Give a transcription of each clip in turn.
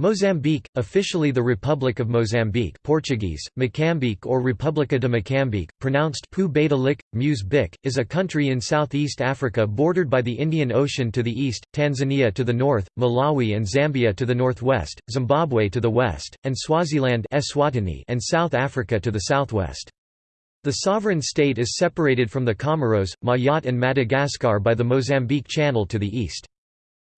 Mozambique, officially the Republic of Mozambique Portuguese, Moçambique or República de Moçambique, pronounced Pu Beta Lik, Muse Bic, is a country in southeast Africa bordered by the Indian Ocean to the east, Tanzania to the north, Malawi and Zambia to the northwest, Zimbabwe to the west, and Swaziland Eswatini and South Africa to the southwest. The sovereign state is separated from the Comoros, Mayotte and Madagascar by the Mozambique Channel to the east.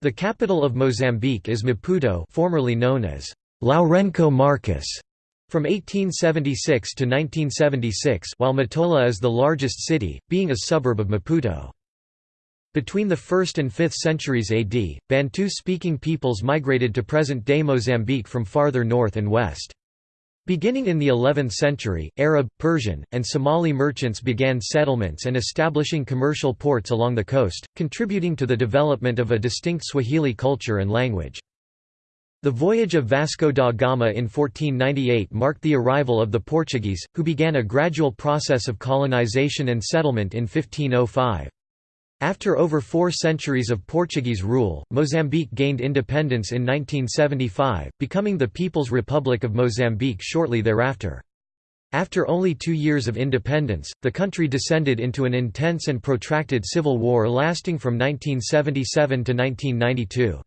The capital of Mozambique is Maputo formerly known as Lourenço Marques. From 1876 to 1976 while Matola is the largest city, being a suburb of Maputo. Between the 1st and 5th centuries AD, Bantu-speaking peoples migrated to present-day Mozambique from farther north and west. Beginning in the 11th century, Arab, Persian, and Somali merchants began settlements and establishing commercial ports along the coast, contributing to the development of a distinct Swahili culture and language. The voyage of Vasco da Gama in 1498 marked the arrival of the Portuguese, who began a gradual process of colonization and settlement in 1505. After over four centuries of Portuguese rule, Mozambique gained independence in 1975, becoming the People's Republic of Mozambique shortly thereafter. After only two years of independence, the country descended into an intense and protracted civil war lasting from 1977 to 1992.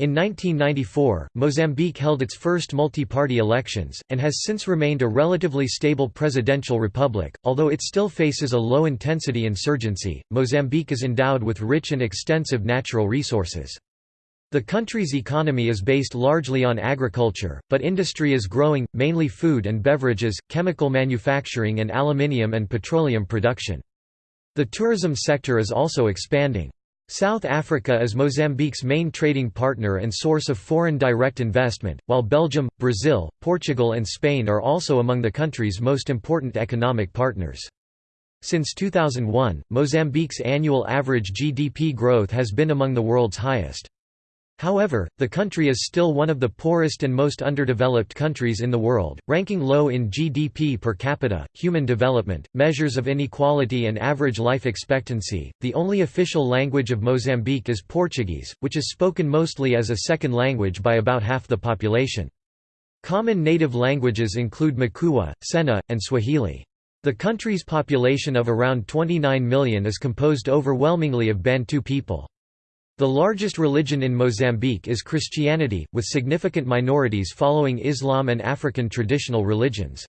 In 1994, Mozambique held its first multi-party elections, and has since remained a relatively stable presidential republic, although it still faces a low-intensity insurgency. Mozambique is endowed with rich and extensive natural resources. The country's economy is based largely on agriculture, but industry is growing, mainly food and beverages, chemical manufacturing and aluminium and petroleum production. The tourism sector is also expanding. South Africa is Mozambique's main trading partner and source of foreign direct investment, while Belgium, Brazil, Portugal and Spain are also among the country's most important economic partners. Since 2001, Mozambique's annual average GDP growth has been among the world's highest. However, the country is still one of the poorest and most underdeveloped countries in the world, ranking low in GDP per capita, human development, measures of inequality, and average life expectancy. The only official language of Mozambique is Portuguese, which is spoken mostly as a second language by about half the population. Common native languages include Makua, Sena, and Swahili. The country's population of around 29 million is composed overwhelmingly of Bantu people. The largest religion in Mozambique is Christianity, with significant minorities following Islam and African traditional religions.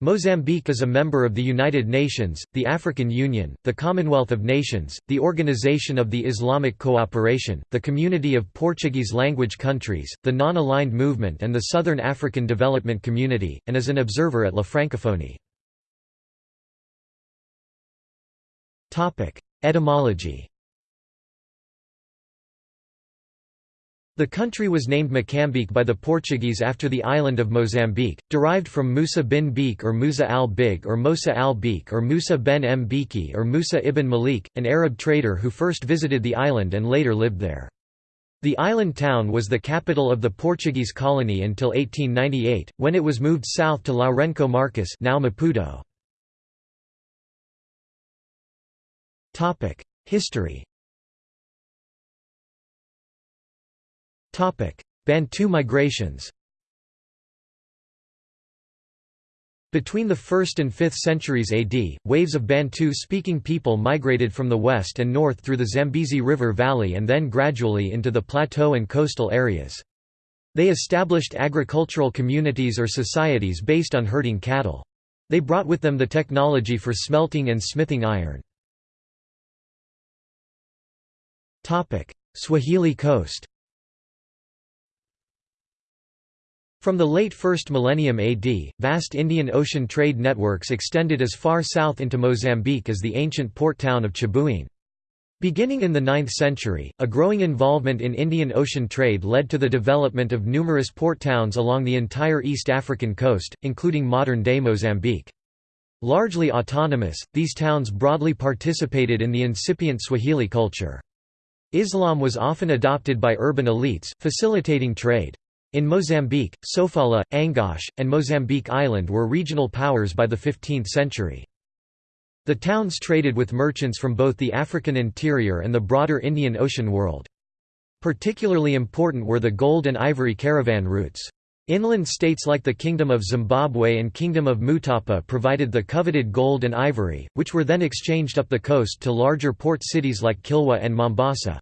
Mozambique is a member of the United Nations, the African Union, the Commonwealth of Nations, the Organization of the Islamic Cooperation, the Community of Portuguese-language countries, the Non-Aligned Movement and the Southern African Development Community, and is an observer at La Francophonie. Etymology The country was named Mocambique by the Portuguese after the island of Mozambique, derived from Musa bin Beek or Musa al-Big or Musa al-Beek or Musa ben M. Biki or Musa ibn Malik, an Arab trader who first visited the island and later lived there. The island town was the capital of the Portuguese colony until 1898, when it was moved south to Lourenço Marques now Maputo. History Bantu migrations Between the 1st and 5th centuries AD, waves of Bantu-speaking people migrated from the west and north through the Zambezi River Valley and then gradually into the plateau and coastal areas. They established agricultural communities or societies based on herding cattle. They brought with them the technology for smelting and smithing iron. Swahili coast From the late 1st millennium AD, vast Indian Ocean trade networks extended as far south into Mozambique as the ancient port town of Chibuene. Beginning in the 9th century, a growing involvement in Indian Ocean trade led to the development of numerous port towns along the entire East African coast, including modern-day Mozambique. Largely autonomous, these towns broadly participated in the incipient Swahili culture. Islam was often adopted by urban elites, facilitating trade. In Mozambique, Sofala, Angoche, and Mozambique Island were regional powers by the 15th century. The towns traded with merchants from both the African interior and the broader Indian Ocean world. Particularly important were the gold and ivory caravan routes. Inland states like the Kingdom of Zimbabwe and Kingdom of Mutapa provided the coveted gold and ivory, which were then exchanged up the coast to larger port cities like Kilwa and Mombasa.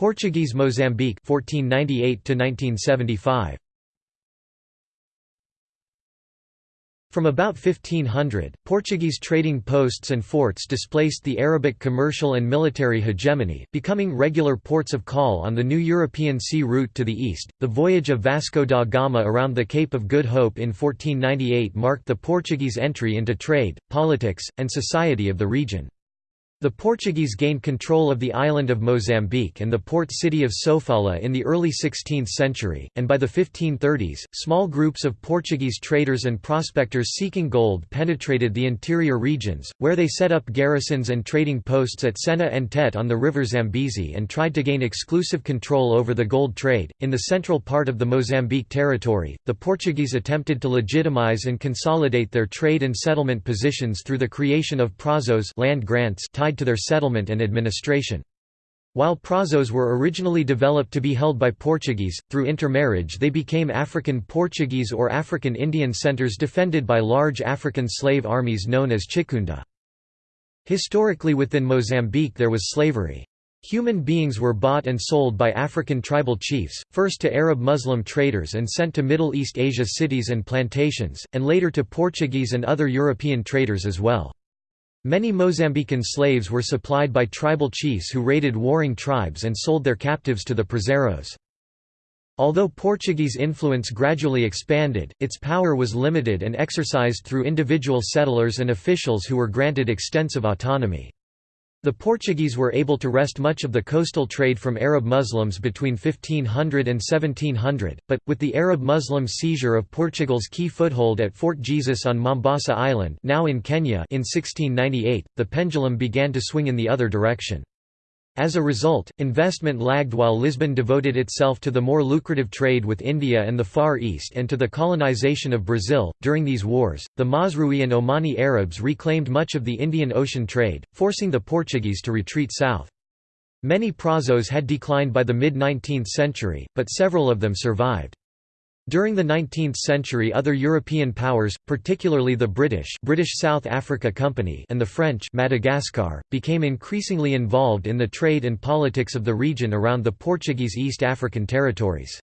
Portuguese Mozambique 1498 to 1975 From about 1500, Portuguese trading posts and forts displaced the Arabic commercial and military hegemony, becoming regular ports of call on the new European sea route to the east. The voyage of Vasco da Gama around the Cape of Good Hope in 1498 marked the Portuguese entry into trade, politics, and society of the region. The Portuguese gained control of the island of Mozambique and the port city of Sofala in the early 16th century, and by the 1530s, small groups of Portuguese traders and prospectors seeking gold penetrated the interior regions, where they set up garrisons and trading posts at Sena and Tete on the river Zambezi and tried to gain exclusive control over the gold trade. In the central part of the Mozambique territory, the Portuguese attempted to legitimize and consolidate their trade and settlement positions through the creation of prazos land grants tied to their settlement and administration. While prazos were originally developed to be held by Portuguese, through intermarriage they became African Portuguese or African Indian centers defended by large African slave armies known as Chikunda. Historically within Mozambique there was slavery. Human beings were bought and sold by African tribal chiefs, first to Arab Muslim traders and sent to Middle East Asia cities and plantations, and later to Portuguese and other European traders as well. Many Mozambican slaves were supplied by tribal chiefs who raided warring tribes and sold their captives to the prazeiros. Although Portuguese influence gradually expanded, its power was limited and exercised through individual settlers and officials who were granted extensive autonomy. The Portuguese were able to wrest much of the coastal trade from Arab Muslims between 1500 and 1700, but, with the Arab Muslim seizure of Portugal's key foothold at Fort Jesus on Mombasa Island now in, Kenya in 1698, the pendulum began to swing in the other direction. As a result, investment lagged while Lisbon devoted itself to the more lucrative trade with India and the Far East and to the colonization of Brazil. During these wars, the Mazrui and Omani Arabs reclaimed much of the Indian Ocean trade, forcing the Portuguese to retreat south. Many prazos had declined by the mid-19th century, but several of them survived. During the 19th century other European powers, particularly the British British South Africa Company and the French Madagascar, became increasingly involved in the trade and politics of the region around the Portuguese East African territories.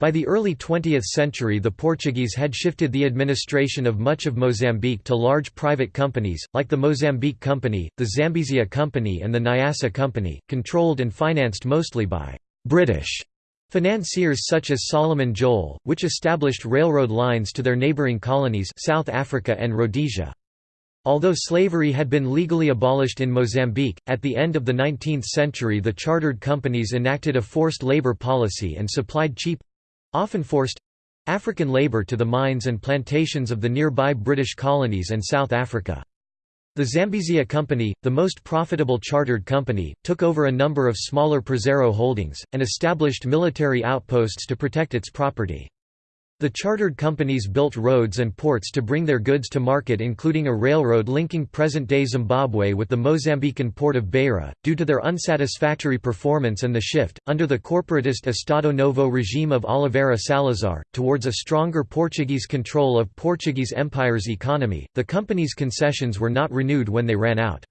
By the early 20th century the Portuguese had shifted the administration of much of Mozambique to large private companies, like the Mozambique Company, the Zambezia Company and the Nyassa Company, controlled and financed mostly by «British» Financiers such as Solomon Joel, which established railroad lines to their neighboring colonies South Africa and Rhodesia. Although slavery had been legally abolished in Mozambique, at the end of the 19th century the chartered companies enacted a forced labor policy and supplied cheap—often forced—African labor to the mines and plantations of the nearby British colonies and South Africa. The Zambezia Company, the most profitable chartered company, took over a number of smaller Prazeiro holdings, and established military outposts to protect its property. The chartered companies built roads and ports to bring their goods to market including a railroad linking present-day Zimbabwe with the Mozambican port of Beira. Due to their unsatisfactory performance and the shift, under the corporatist Estado Novo regime of Oliveira Salazar, towards a stronger Portuguese control of Portuguese Empire's economy, the company's concessions were not renewed when they ran out.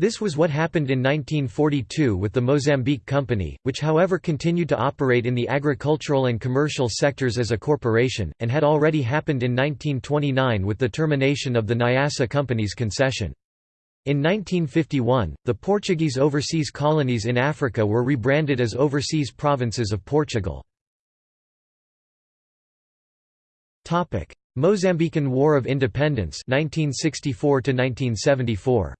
This was what happened in 1942 with the Mozambique Company, which however continued to operate in the agricultural and commercial sectors as a corporation, and had already happened in 1929 with the termination of the Nyassa Company's concession. In 1951, the Portuguese overseas colonies in Africa were rebranded as overseas provinces of Portugal. Mozambican War of Independence 1964 -1974.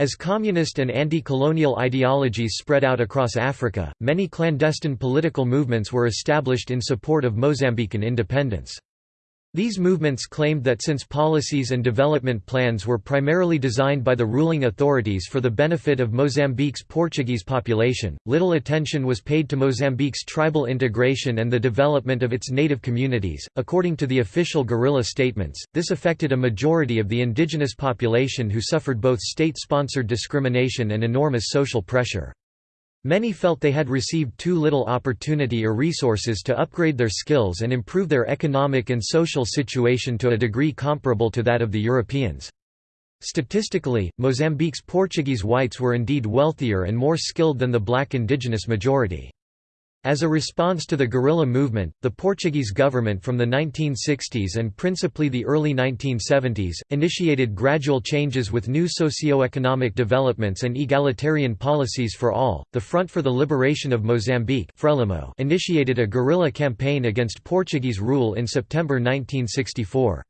As communist and anti-colonial ideologies spread out across Africa, many clandestine political movements were established in support of Mozambican independence. These movements claimed that since policies and development plans were primarily designed by the ruling authorities for the benefit of Mozambique's Portuguese population, little attention was paid to Mozambique's tribal integration and the development of its native communities. According to the official guerrilla statements, this affected a majority of the indigenous population who suffered both state sponsored discrimination and enormous social pressure. Many felt they had received too little opportunity or resources to upgrade their skills and improve their economic and social situation to a degree comparable to that of the Europeans. Statistically, Mozambique's Portuguese whites were indeed wealthier and more skilled than the black indigenous majority. As a response to the guerrilla movement, the Portuguese government from the 1960s and principally the early 1970s, initiated gradual changes with new socio-economic developments and egalitarian policies for all. The Front for the Liberation of Mozambique Frelimo initiated a guerrilla campaign against Portuguese rule in September 1964.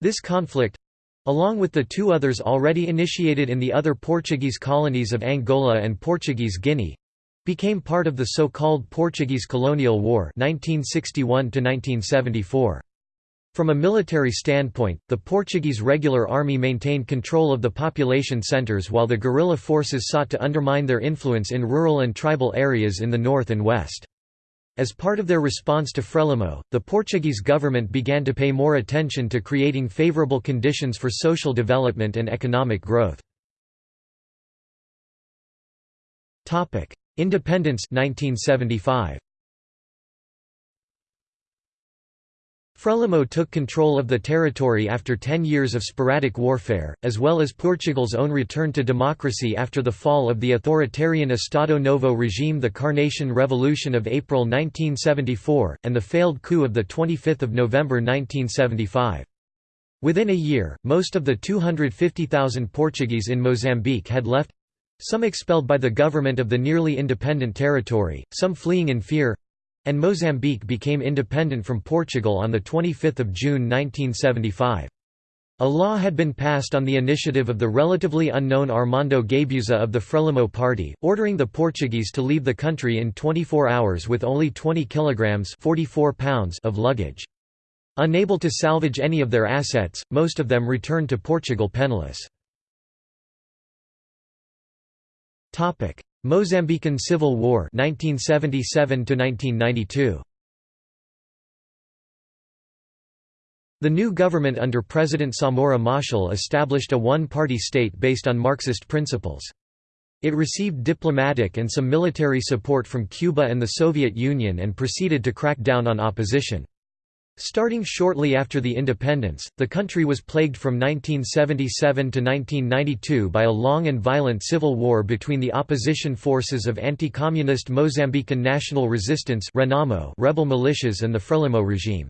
This conflict along with the two others already initiated in the other Portuguese colonies of Angola and Portuguese Guinea, became part of the so-called Portuguese Colonial War 1961 From a military standpoint, the Portuguese regular army maintained control of the population centres while the guerrilla forces sought to undermine their influence in rural and tribal areas in the north and west. As part of their response to Frelimo, the Portuguese government began to pay more attention to creating favourable conditions for social development and economic growth. Independence 1975. Frelimo took control of the territory after ten years of sporadic warfare, as well as Portugal's own return to democracy after the fall of the authoritarian Estado Novo regime the Carnation Revolution of April 1974, and the failed coup of 25 November 1975. Within a year, most of the 250,000 Portuguese in Mozambique had left, some expelled by the government of the nearly independent territory, some fleeing in fear and Mozambique became independent from Portugal on 25 June 1975. A law had been passed on the initiative of the relatively unknown Armando Guebuza of the Frelimo party, ordering the Portuguese to leave the country in 24 hours with only 20 kilograms 44 pounds of luggage. Unable to salvage any of their assets, most of them returned to Portugal penniless. Topic: Mozambican Civil War 1977 to 1992. The new government under President Samora Machel established a one-party state based on Marxist principles. It received diplomatic and some military support from Cuba and the Soviet Union and proceeded to crack down on opposition. Starting shortly after the independence, the country was plagued from 1977 to 1992 by a long and violent civil war between the opposition forces of anti-communist Mozambican National Resistance rebel militias and the Frelimo regime.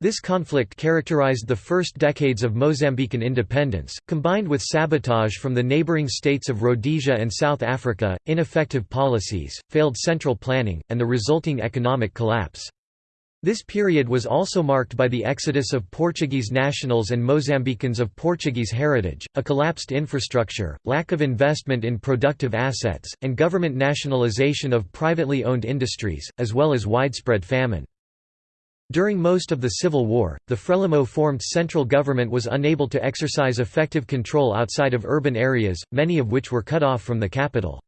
This conflict characterized the first decades of Mozambican independence, combined with sabotage from the neighboring states of Rhodesia and South Africa, ineffective policies, failed central planning, and the resulting economic collapse. This period was also marked by the exodus of Portuguese nationals and Mozambicans of Portuguese heritage, a collapsed infrastructure, lack of investment in productive assets, and government nationalization of privately owned industries, as well as widespread famine. During most of the Civil War, the Frelimo-formed central government was unable to exercise effective control outside of urban areas, many of which were cut off from the capital.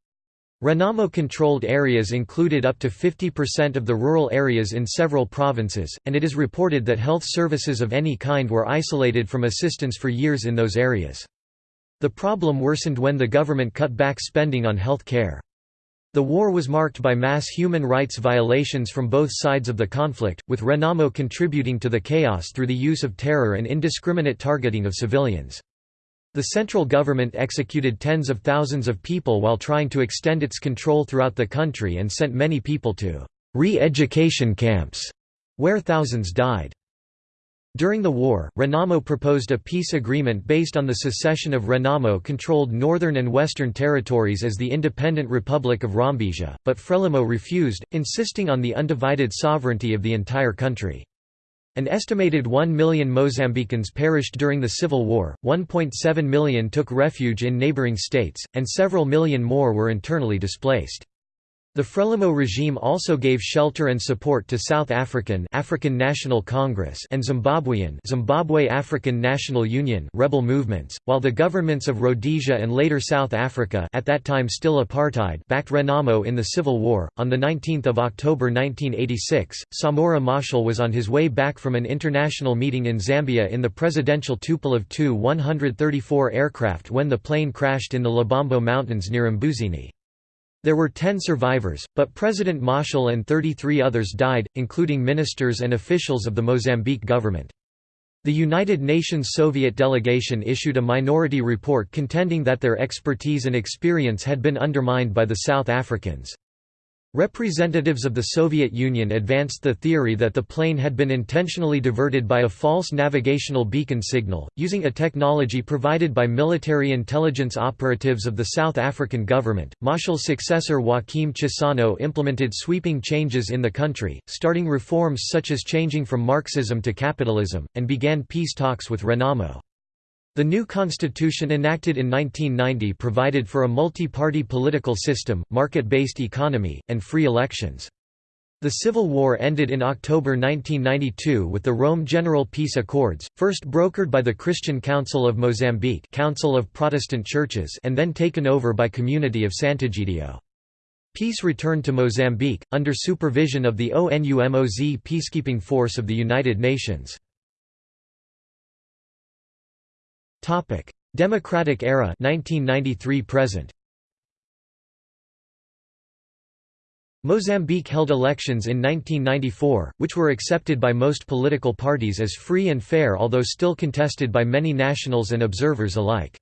Renamo-controlled areas included up to 50% of the rural areas in several provinces, and it is reported that health services of any kind were isolated from assistance for years in those areas. The problem worsened when the government cut back spending on health care. The war was marked by mass human rights violations from both sides of the conflict, with Renamo contributing to the chaos through the use of terror and indiscriminate targeting of civilians. The central government executed tens of thousands of people while trying to extend its control throughout the country and sent many people to re-education camps, where thousands died. During the war, Renamo proposed a peace agreement based on the secession of Renamo-controlled northern and western territories as the independent Republic of Zambezia, but Frelimo refused, insisting on the undivided sovereignty of the entire country. An estimated 1 million Mozambicans perished during the Civil War, 1.7 million took refuge in neighboring states, and several million more were internally displaced. The Frelimo regime also gave shelter and support to South African African National Congress and Zimbabwean Zimbabwe African National Union rebel movements, while the governments of Rhodesia and later South Africa at that time still apartheid backed Renamo in the Civil War. On the 19th of October 1986, Samora Machel was on his way back from an international meeting in Zambia in the presidential Tupolev Tu-134 aircraft when the plane crashed in the Lubombo Mountains near Mbuzini. There were 10 survivors, but President Machel and 33 others died, including ministers and officials of the Mozambique government. The United Nations Soviet delegation issued a minority report contending that their expertise and experience had been undermined by the South Africans. Representatives of the Soviet Union advanced the theory that the plane had been intentionally diverted by a false navigational beacon signal, using a technology provided by military intelligence operatives of the South African government. Machel's successor Joaquim Chissano implemented sweeping changes in the country, starting reforms such as changing from Marxism to capitalism, and began peace talks with Renamo. The new constitution enacted in 1990 provided for a multi-party political system, market-based economy, and free elections. The Civil War ended in October 1992 with the Rome General Peace Accords, first brokered by the Christian Council of Mozambique Council of Protestant Churches and then taken over by Community of Sant'Egidio. Peace returned to Mozambique, under supervision of the ONUMOZ peacekeeping force of the United Nations. Topic: Democratic era 1993 present. Mozambique held elections in 1994, which were accepted by most political parties as free and fair although still contested by many nationals and observers alike.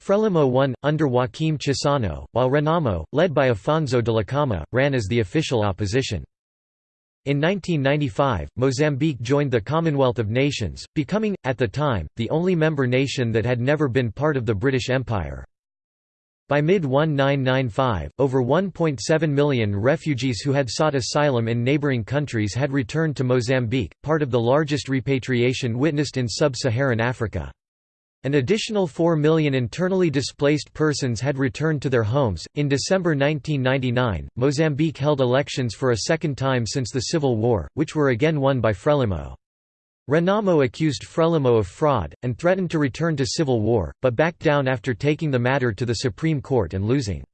Frelimo won, under Joaquim Chissano, while Renamo, led by Afonso de Dhlakama, ran as the official opposition. In 1995, Mozambique joined the Commonwealth of Nations, becoming, at the time, the only member nation that had never been part of the British Empire. By mid-1995, over 1.7 million refugees who had sought asylum in neighbouring countries had returned to Mozambique, part of the largest repatriation witnessed in sub-Saharan Africa. An additional 4 million internally displaced persons had returned to their homes. In December 1999, Mozambique held elections for a second time since the Civil War, which were again won by Frelimo. Renamo accused Frelimo of fraud, and threatened to return to civil war, but backed down after taking the matter to the Supreme Court and losing.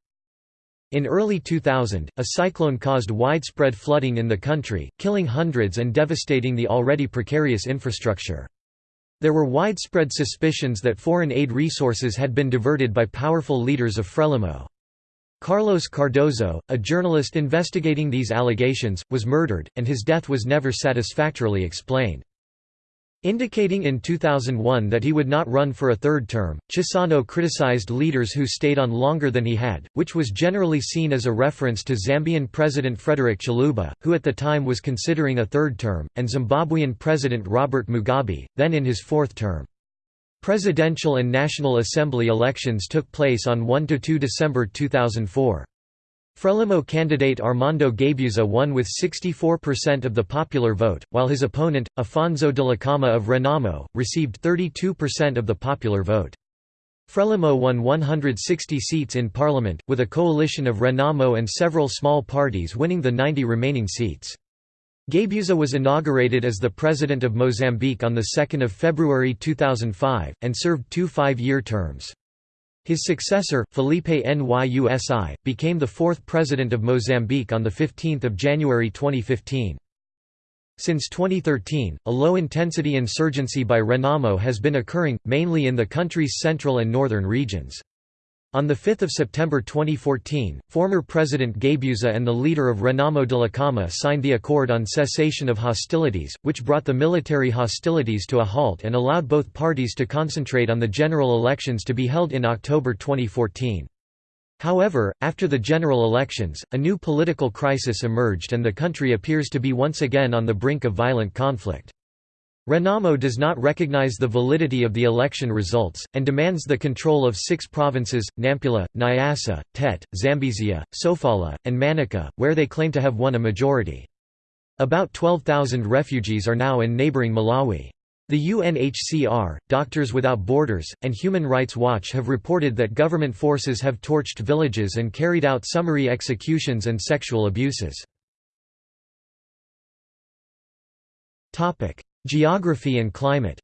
In early 2000, a cyclone caused widespread flooding in the country, killing hundreds and devastating the already precarious infrastructure. There were widespread suspicions that foreign aid resources had been diverted by powerful leaders of Frelimo. Carlos Cardoso, a journalist investigating these allegations, was murdered, and his death was never satisfactorily explained. Indicating in 2001 that he would not run for a third term, Chissano criticized leaders who stayed on longer than he had, which was generally seen as a reference to Zambian President Frederick Chiluba, who at the time was considering a third term, and Zimbabwean President Robert Mugabe, then in his fourth term. Presidential and National Assembly elections took place on 1–2 December 2004. Frelimo candidate Armando Guebuza won with 64% of the popular vote, while his opponent, Afonso Dhlakama of Renamo, received 32% of the popular vote. Frelimo won 160 seats in parliament, with a coalition of Renamo and several small parties winning the 90 remaining seats. Guebuza was inaugurated as the President of Mozambique on 2 February 2005, and served two five-year terms. His successor, Filipe Nyusi, became the fourth president of Mozambique on 15 January 2015. Since 2013, a low-intensity insurgency by Renamo has been occurring, mainly in the country's central and northern regions. On 5 September 2014, former President Guebuza and the leader of Renamo Dhlakama signed the Accord on Cessation of Hostilities, which brought the military hostilities to a halt and allowed both parties to concentrate on the general elections to be held in October 2014. However, after the general elections, a new political crisis emerged and the country appears to be once again on the brink of violent conflict. Renamo does not recognize the validity of the election results, and demands the control of six provinces, Nampula, Nyasa, Tete, Zambezia, Sofala, and Manica, where they claim to have won a majority. About 12,000 refugees are now in neighboring Malawi. The UNHCR, Doctors Without Borders, and Human Rights Watch have reported that government forces have torched villages and carried out summary executions and sexual abuses. Geography and climate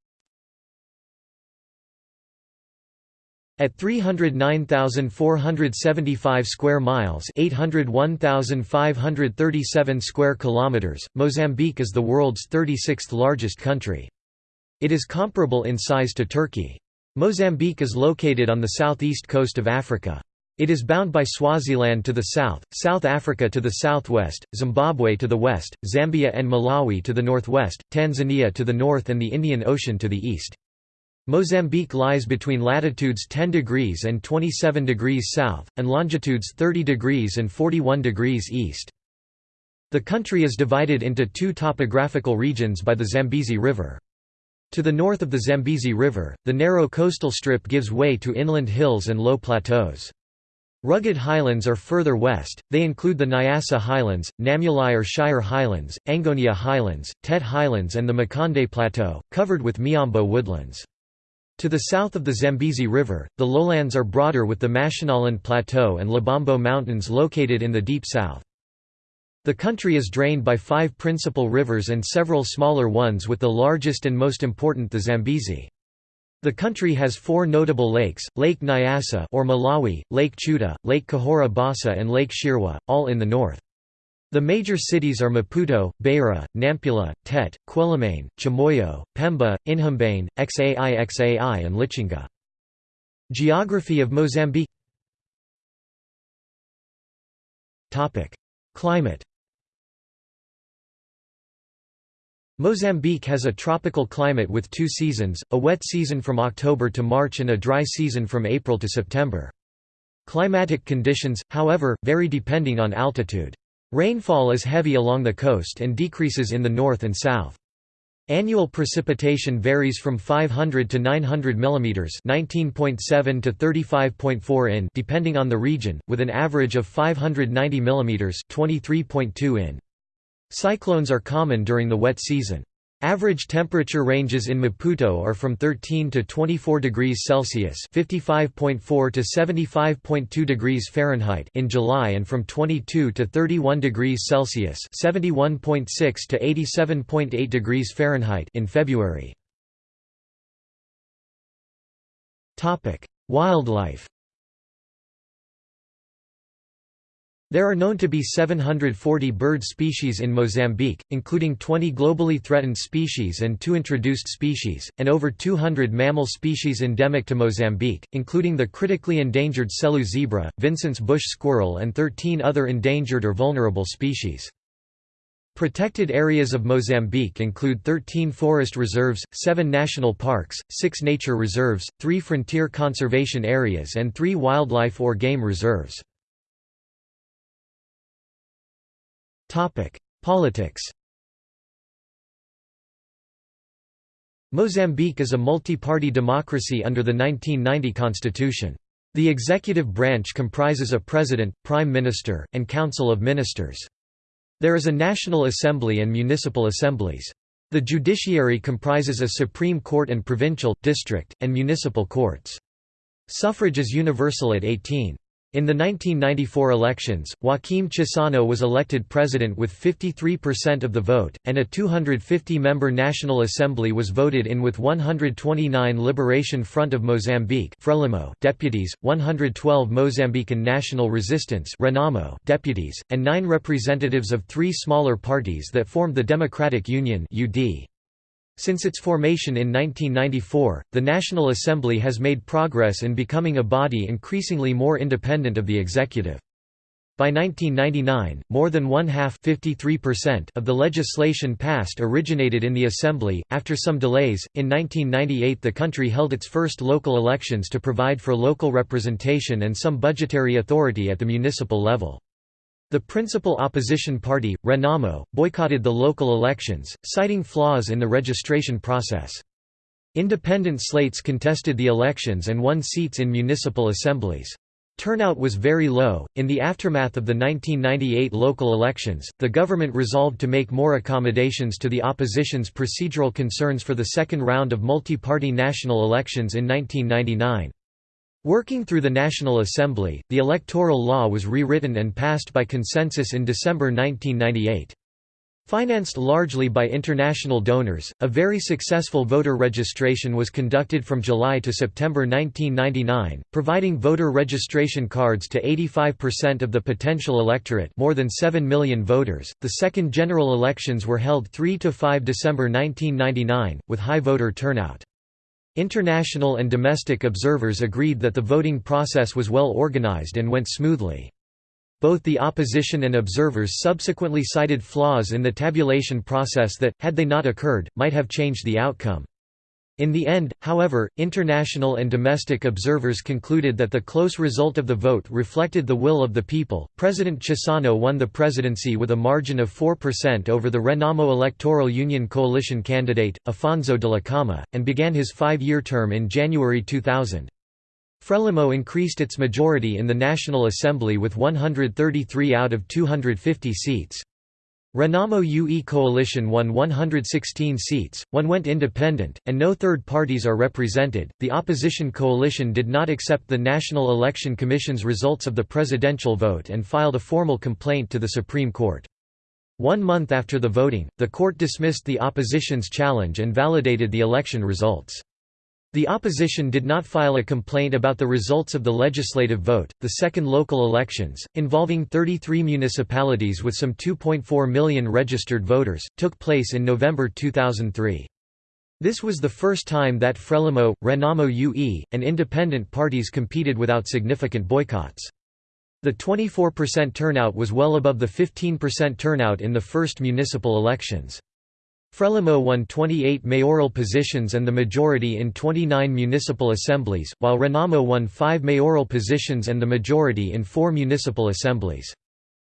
At 309,475 square miles, 801,537 square kilometers, Mozambique is the world's 36th largest country. It is comparable in size to Turkey. Mozambique is located on the southeast coast of Africa. It is bound by Swaziland to the south, South Africa to the southwest, Zimbabwe to the west, Zambia and Malawi to the northwest, Tanzania to the north and the Indian Ocean to the east. Mozambique lies between latitudes 10 degrees and 27 degrees south, and longitudes 30 degrees and 41 degrees east. The country is divided into two topographical regions by the Zambezi River. To the north of the Zambezi River, the narrow coastal strip gives way to inland hills and low plateaus. Rugged highlands are further west, they include the Nyasa Highlands, Namuli or Shire Highlands, Angonia Highlands, Tet Highlands and the Makonde Plateau, covered with Miombo woodlands. To the south of the Zambezi River, the lowlands are broader with the Mashonaland Plateau and Lubombo Mountains located in the deep south. The country is drained by five principal rivers and several smaller ones with the largest and most important the Zambezi. The country has four notable lakes, Lake Nyasa or Malawi, Lake Chiuta, Lake Cahora Bassa and Lake Shirwa, all in the north. The major cities are Maputo, Beira, Nampula, Tet, Quelimane, Chimoio, Pemba, Inhambane, Xai Xai and Lichinga. Geography of Mozambique Climate Mozambique has a tropical climate with two seasons, a wet season from October to March and a dry season from April to September. Climatic conditions, however, vary depending on altitude. Rainfall is heavy along the coast and decreases in the north and south. Annual precipitation varies from 500 to 900 mm (19.7 to 35.4 in) depending on the region, with an average of 590 mm (23.2 in). Cyclones are common during the wet season. Average temperature ranges in Maputo are from 13 to 24 degrees Celsius (55.4 to 75.2 degrees Fahrenheit) in July and from 22 to 31 degrees Celsius (71.6 to 87.8 degrees Fahrenheit) in February. Topic: Wildlife There are known to be 740 bird species in Mozambique, including 20 globally threatened species and two introduced species, and over 200 mammal species endemic to Mozambique, including the critically endangered Selous zebra, Vincent's bush squirrel and 13 other endangered or vulnerable species. Protected areas of Mozambique include 13 forest reserves, 7 national parks, 6 nature reserves, 3 frontier conservation areas and 3 wildlife or game reserves. Politics Mozambique is a multi-party democracy under the 1990 constitution. The executive branch comprises a president, prime minister, and council of ministers. There is a national assembly and municipal assemblies. The judiciary comprises a supreme court and provincial, district, and municipal courts. Suffrage is universal at 18. In the 1994 elections, Joaquim Chissano was elected president with 53% of the vote, and a 250-member National Assembly was voted in with 129 Liberation Front of Mozambique Frelimo deputies, 112 Mozambican National Resistance Renamo deputies, and nine representatives of three smaller parties that formed the Democratic Union UD. Since its formation in 1994, the National Assembly has made progress in becoming a body increasingly more independent of the executive. By 1999, more than one-half of the legislation passed originated in the Assembly. After some delays, in 1998 the country held its first local elections to provide for local representation and some budgetary authority at the municipal level. The principal opposition party, Renamo, boycotted the local elections, citing flaws in the registration process. Independent slates contested the elections and won seats in municipal assemblies. Turnout was very low. In the aftermath of the 1998 local elections, the government resolved to make more accommodations to the opposition's procedural concerns for the second round of multi party national elections in 1999. Working through the National Assembly, the electoral law was rewritten and passed by consensus in December 1998. Financed largely by international donors, a very successful voter registration was conducted from July to September 1999, providing voter registration cards to 85% of the potential electorate, more than 7 million voters. The second general elections were held 3 to 5 December 1999 with high voter turnout. International and domestic observers agreed that the voting process was well organized and went smoothly. Both the opposition and observers subsequently cited flaws in the tabulation process that, had they not occurred, might have changed the outcome. In the end, however, international and domestic observers concluded that the close result of the vote reflected the will of the people. President Chissano won the presidency with a margin of 4% over the Renamo Electoral Union coalition candidate, Afonso de la Dhlakama, and began his five year term in January 2000. Frelimo increased its majority in the National Assembly with 133 out of 250 seats. Renamo UE coalition won 116 seats, one went independent, and no third parties are represented. The opposition coalition did not accept the National Election Commission's results of the presidential vote and filed a formal complaint to the Supreme Court. One month after the voting, the court dismissed the opposition's challenge and validated the election results. The opposition did not file a complaint about the results of the legislative vote. The second local elections, involving 33 municipalities with some 2.4 million registered voters, took place in November 2003. This was the first time that Frelimo, Renamo UE, and independent parties competed without significant boycotts. The 24% turnout was well above the 15% turnout in the first municipal elections. Frelimo won 28 mayoral positions and the majority in 29 municipal assemblies, while Renamo won 5 mayoral positions and the majority in 4 municipal assemblies.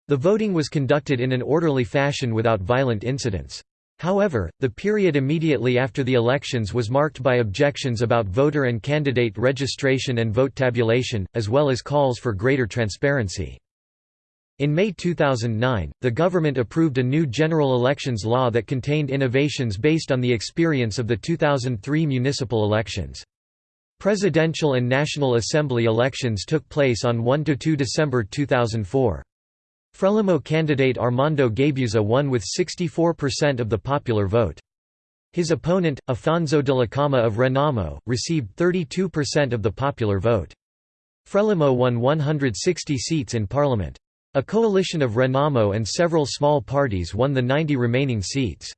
The voting was conducted in an orderly fashion without violent incidents. However, the period immediately after the elections was marked by objections about voter and candidate registration and vote tabulation, as well as calls for greater transparency. In May 2009, the government approved a new general elections law that contained innovations based on the experience of the 2003 municipal elections. Presidential and National Assembly elections took place on 1–2 December 2004. Frelimo candidate Armando Guebuza won with 64% of the popular vote. His opponent, Afonso Dhlakama of Renamo, received 32% of the popular vote. Frelimo won 160 seats in parliament. A coalition of Renamo and several small parties won the 90 remaining seats.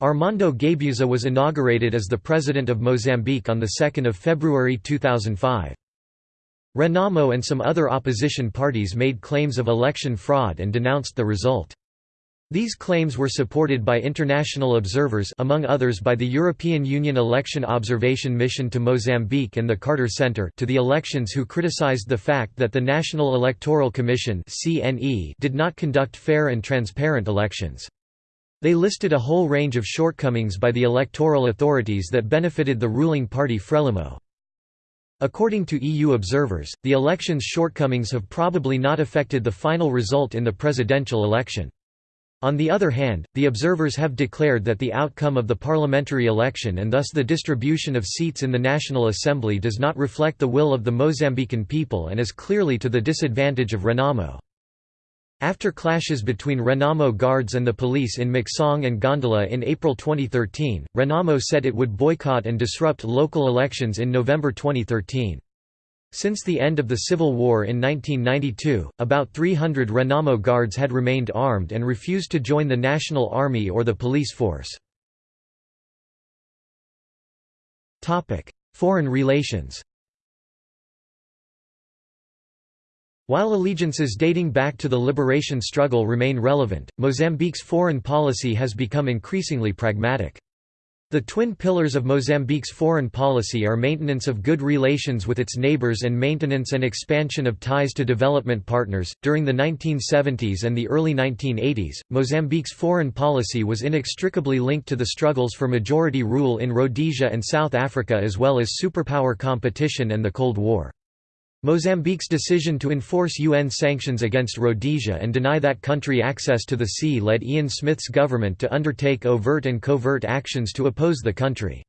Armando Guebuza was inaugurated as the President of Mozambique on 2 February 2005. Renamo and some other opposition parties made claims of election fraud and denounced the result. These claims were supported by international observers among others by the European Union Election Observation Mission to Mozambique and the Carter Center to the elections who criticized the fact that the National Electoral Commission did not conduct fair and transparent elections. They listed a whole range of shortcomings by the electoral authorities that benefited the ruling party Frelimo. According to EU observers, the election's shortcomings have probably not affected the final result in the presidential election. On the other hand, the observers have declared that the outcome of the parliamentary election and thus the distribution of seats in the National Assembly does not reflect the will of the Mozambican people and is clearly to the disadvantage of Renamo. After clashes between Renamo guards and the police in Muxungue and Gondola in April 2013, Renamo said it would boycott and disrupt local elections in November 2013. Since the end of the Civil War in 1992, about 300 Renamo guards had remained armed and refused to join the National Army or the police force. Foreign relations While allegiances dating back to the liberation struggle remain relevant, Mozambique's foreign policy has become increasingly pragmatic. The twin pillars of Mozambique's foreign policy are maintenance of good relations with its neighbors and maintenance and expansion of ties to development partners. During the 1970s and the early 1980s, Mozambique's foreign policy was inextricably linked to the struggles for majority rule in Rhodesia and South Africa as well as superpower competition and the Cold War. Mozambique's decision to enforce UN sanctions against Rhodesia and deny that country access to the sea led Ian Smith's government to undertake overt and covert actions to oppose the country.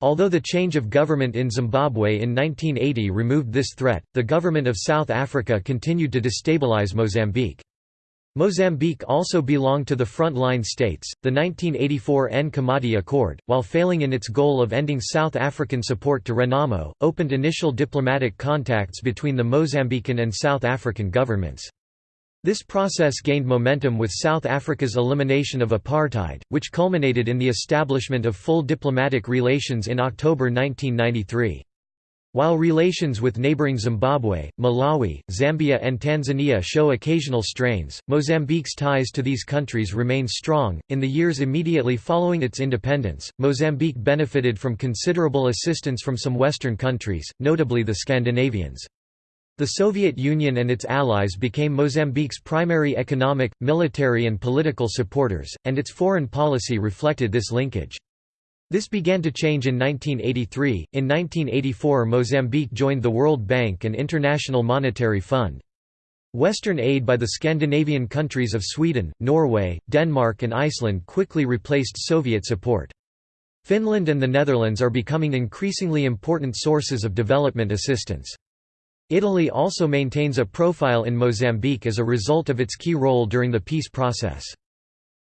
Although the change of government in Zimbabwe in 1980 removed this threat, the government of South Africa continued to destabilize Mozambique. Mozambique also belonged to the front-line states, the 1984 Nkomati Accord, while failing in its goal of ending South African support to Renamo, opened initial diplomatic contacts between the Mozambican and South African governments. This process gained momentum with South Africa's elimination of apartheid, which culminated in the establishment of full diplomatic relations in October 1993. While relations with neighboring Zimbabwe, Malawi, Zambia and Tanzania show occasional strains, Mozambique's ties to these countries remain strong. In the years immediately following its independence, Mozambique benefited from considerable assistance from some Western countries, notably the Scandinavians. The Soviet Union and its allies became Mozambique's primary economic, military and political supporters, and its foreign policy reflected this linkage. This began to change in 1983. In 1984, Mozambique joined the World Bank and International Monetary Fund. Western aid by the Scandinavian countries of Sweden, Norway, Denmark, and Iceland quickly replaced Soviet support. Finland and the Netherlands are becoming increasingly important sources of development assistance. Italy also maintains a profile in Mozambique as a result of its key role during the peace process.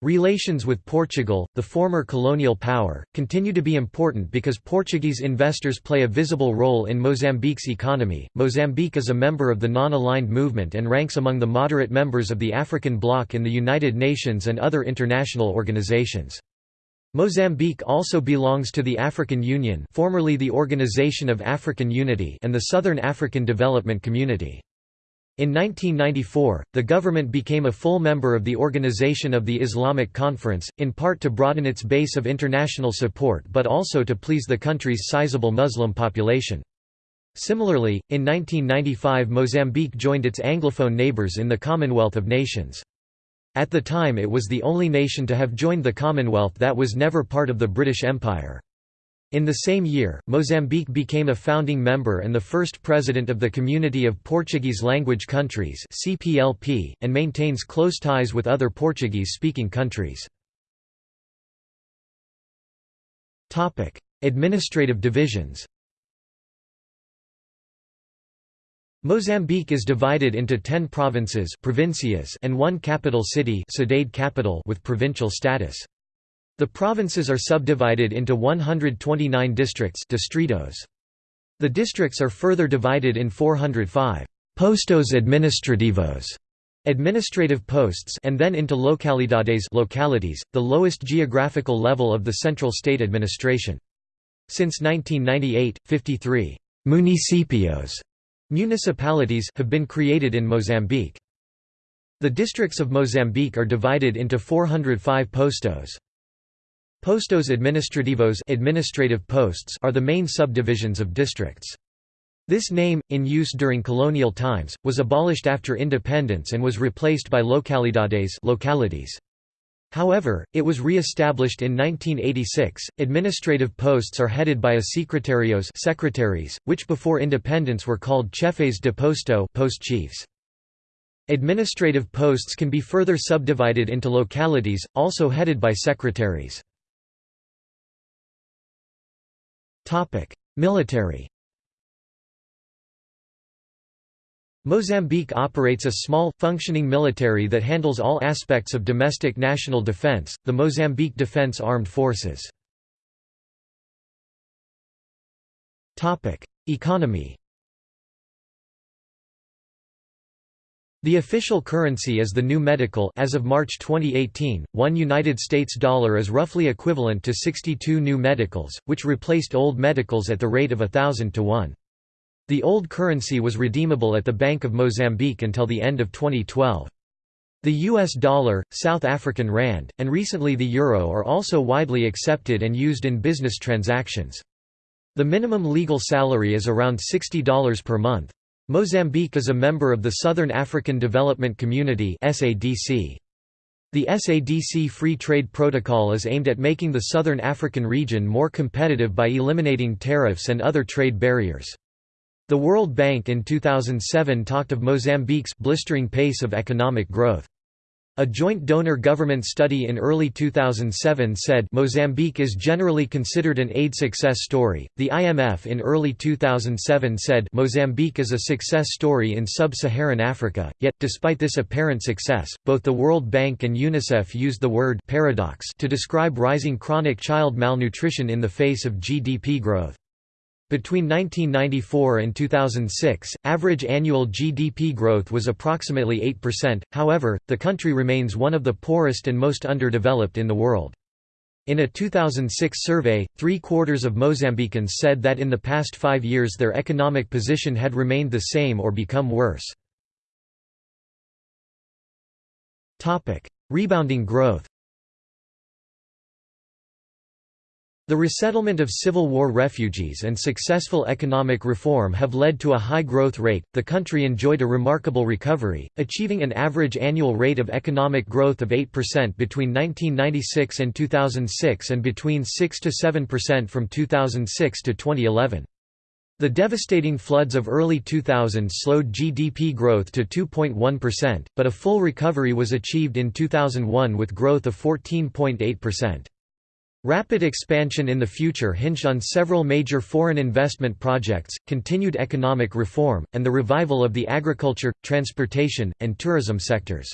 Relations with Portugal, the former colonial power, continue to be important because Portuguese investors play a visible role in Mozambique's economy. Mozambique is a member of the Non Aligned Movement and ranks among the moderate members of the African Bloc in the United Nations and other international organizations. Mozambique also belongs to the African Union, formerly the Organization of African Unity, and the Southern African Development Community. In 1994, the government became a full member of the Organization of the Islamic Conference, in part to broaden its base of international support but also to please the country's sizable Muslim population. Similarly, in 1995 Mozambique joined its Anglophone neighbours in the Commonwealth of Nations. At the time it was the only nation to have joined the Commonwealth that was never part of the British Empire. In the same year, Mozambique became a founding member and the first president of the Community of Portuguese-Language Countries (CPLP) and maintains close ties with other Portuguese-speaking countries. Topic: Administrative divisions Mozambique is divided into ten provinces provincias and one capital city capital with provincial status. The provinces are subdivided into 129 districts distritos. The districts are further divided in 405 «postos administrativos» administrative posts and then into localidades localities, the lowest geographical level of the central state administration. Since 1998, 53 «municipios» municipalities have been created in Mozambique. The districts of Mozambique are divided into 405 postos. Postos administrativos administrative posts are the main subdivisions of districts. This name, in use during colonial times, was abolished after independence and was replaced by localidades localities. However, it was re-established in 1986. Administrative posts are headed by a secretarios secretaries, which before independence were called chefes de posto post chiefs. Administrative posts can be further subdivided into localities, also headed by secretaries. Military Mozambique operates a small, functioning military that handles all aspects of domestic national defense, the Mozambique Defense Armed Forces. Economy The official currency is the new metical as of March 2018, one United States dollar is roughly equivalent to 62 new meticals, which replaced old meticals at the rate of thousand to one. The old currency was redeemable at the Bank of Mozambique until the end of 2012. The US dollar, South African rand, and recently the euro are also widely accepted and used in business transactions. The minimum legal salary is around $60 per month. Mozambique is a member of the Southern African Development Community The SADC Free Trade Protocol is aimed at making the Southern African region more competitive by eliminating tariffs and other trade barriers. The World Bank in 2007 talked of Mozambique's blistering pace of economic growth. A joint donor-government study in early 2007 said Mozambique is generally considered an aid success story. The IMF in early 2007 said Mozambique is a success story in sub-Saharan Africa. Yet despite this apparent success, both the World Bank and UNICEF used the word paradox to describe rising chronic child malnutrition in the face of GDP growth. Between 1994 and 2006, average annual GDP growth was approximately 8%, however, the country remains one of the poorest and most underdeveloped in the world. In a 2006 survey, three-quarters of Mozambicans said that in the past five years their economic position had remained the same or become worse. Rebounding growth The resettlement of Civil War refugees and successful economic reform have led to a high growth rate. The country enjoyed a remarkable recovery, achieving an average annual rate of economic growth of 8% between 1996 and 2006 and between 6 to 7% from 2006 to 2011. The devastating floods of early 2000 slowed GDP growth to 2.1%, but a full recovery was achieved in 2001 with growth of 14.8%. Rapid expansion in the future hinged on several major foreign investment projects, continued economic reform, and the revival of the agriculture, transportation, and tourism sectors.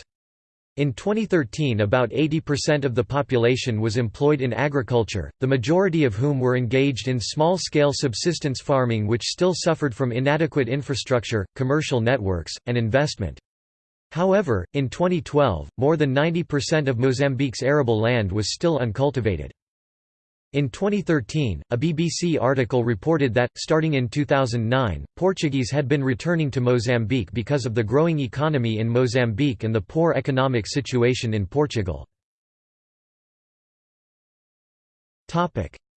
In 2013 about 80% of the population was employed in agriculture, the majority of whom were engaged in small-scale subsistence farming which still suffered from inadequate infrastructure, commercial networks, and investment. However, in 2012, more than 90% of Mozambique's arable land was still uncultivated. In 2013, a BBC article reported that, starting in 2009, Portuguese had been returning to Mozambique because of the growing economy in Mozambique and the poor economic situation in Portugal.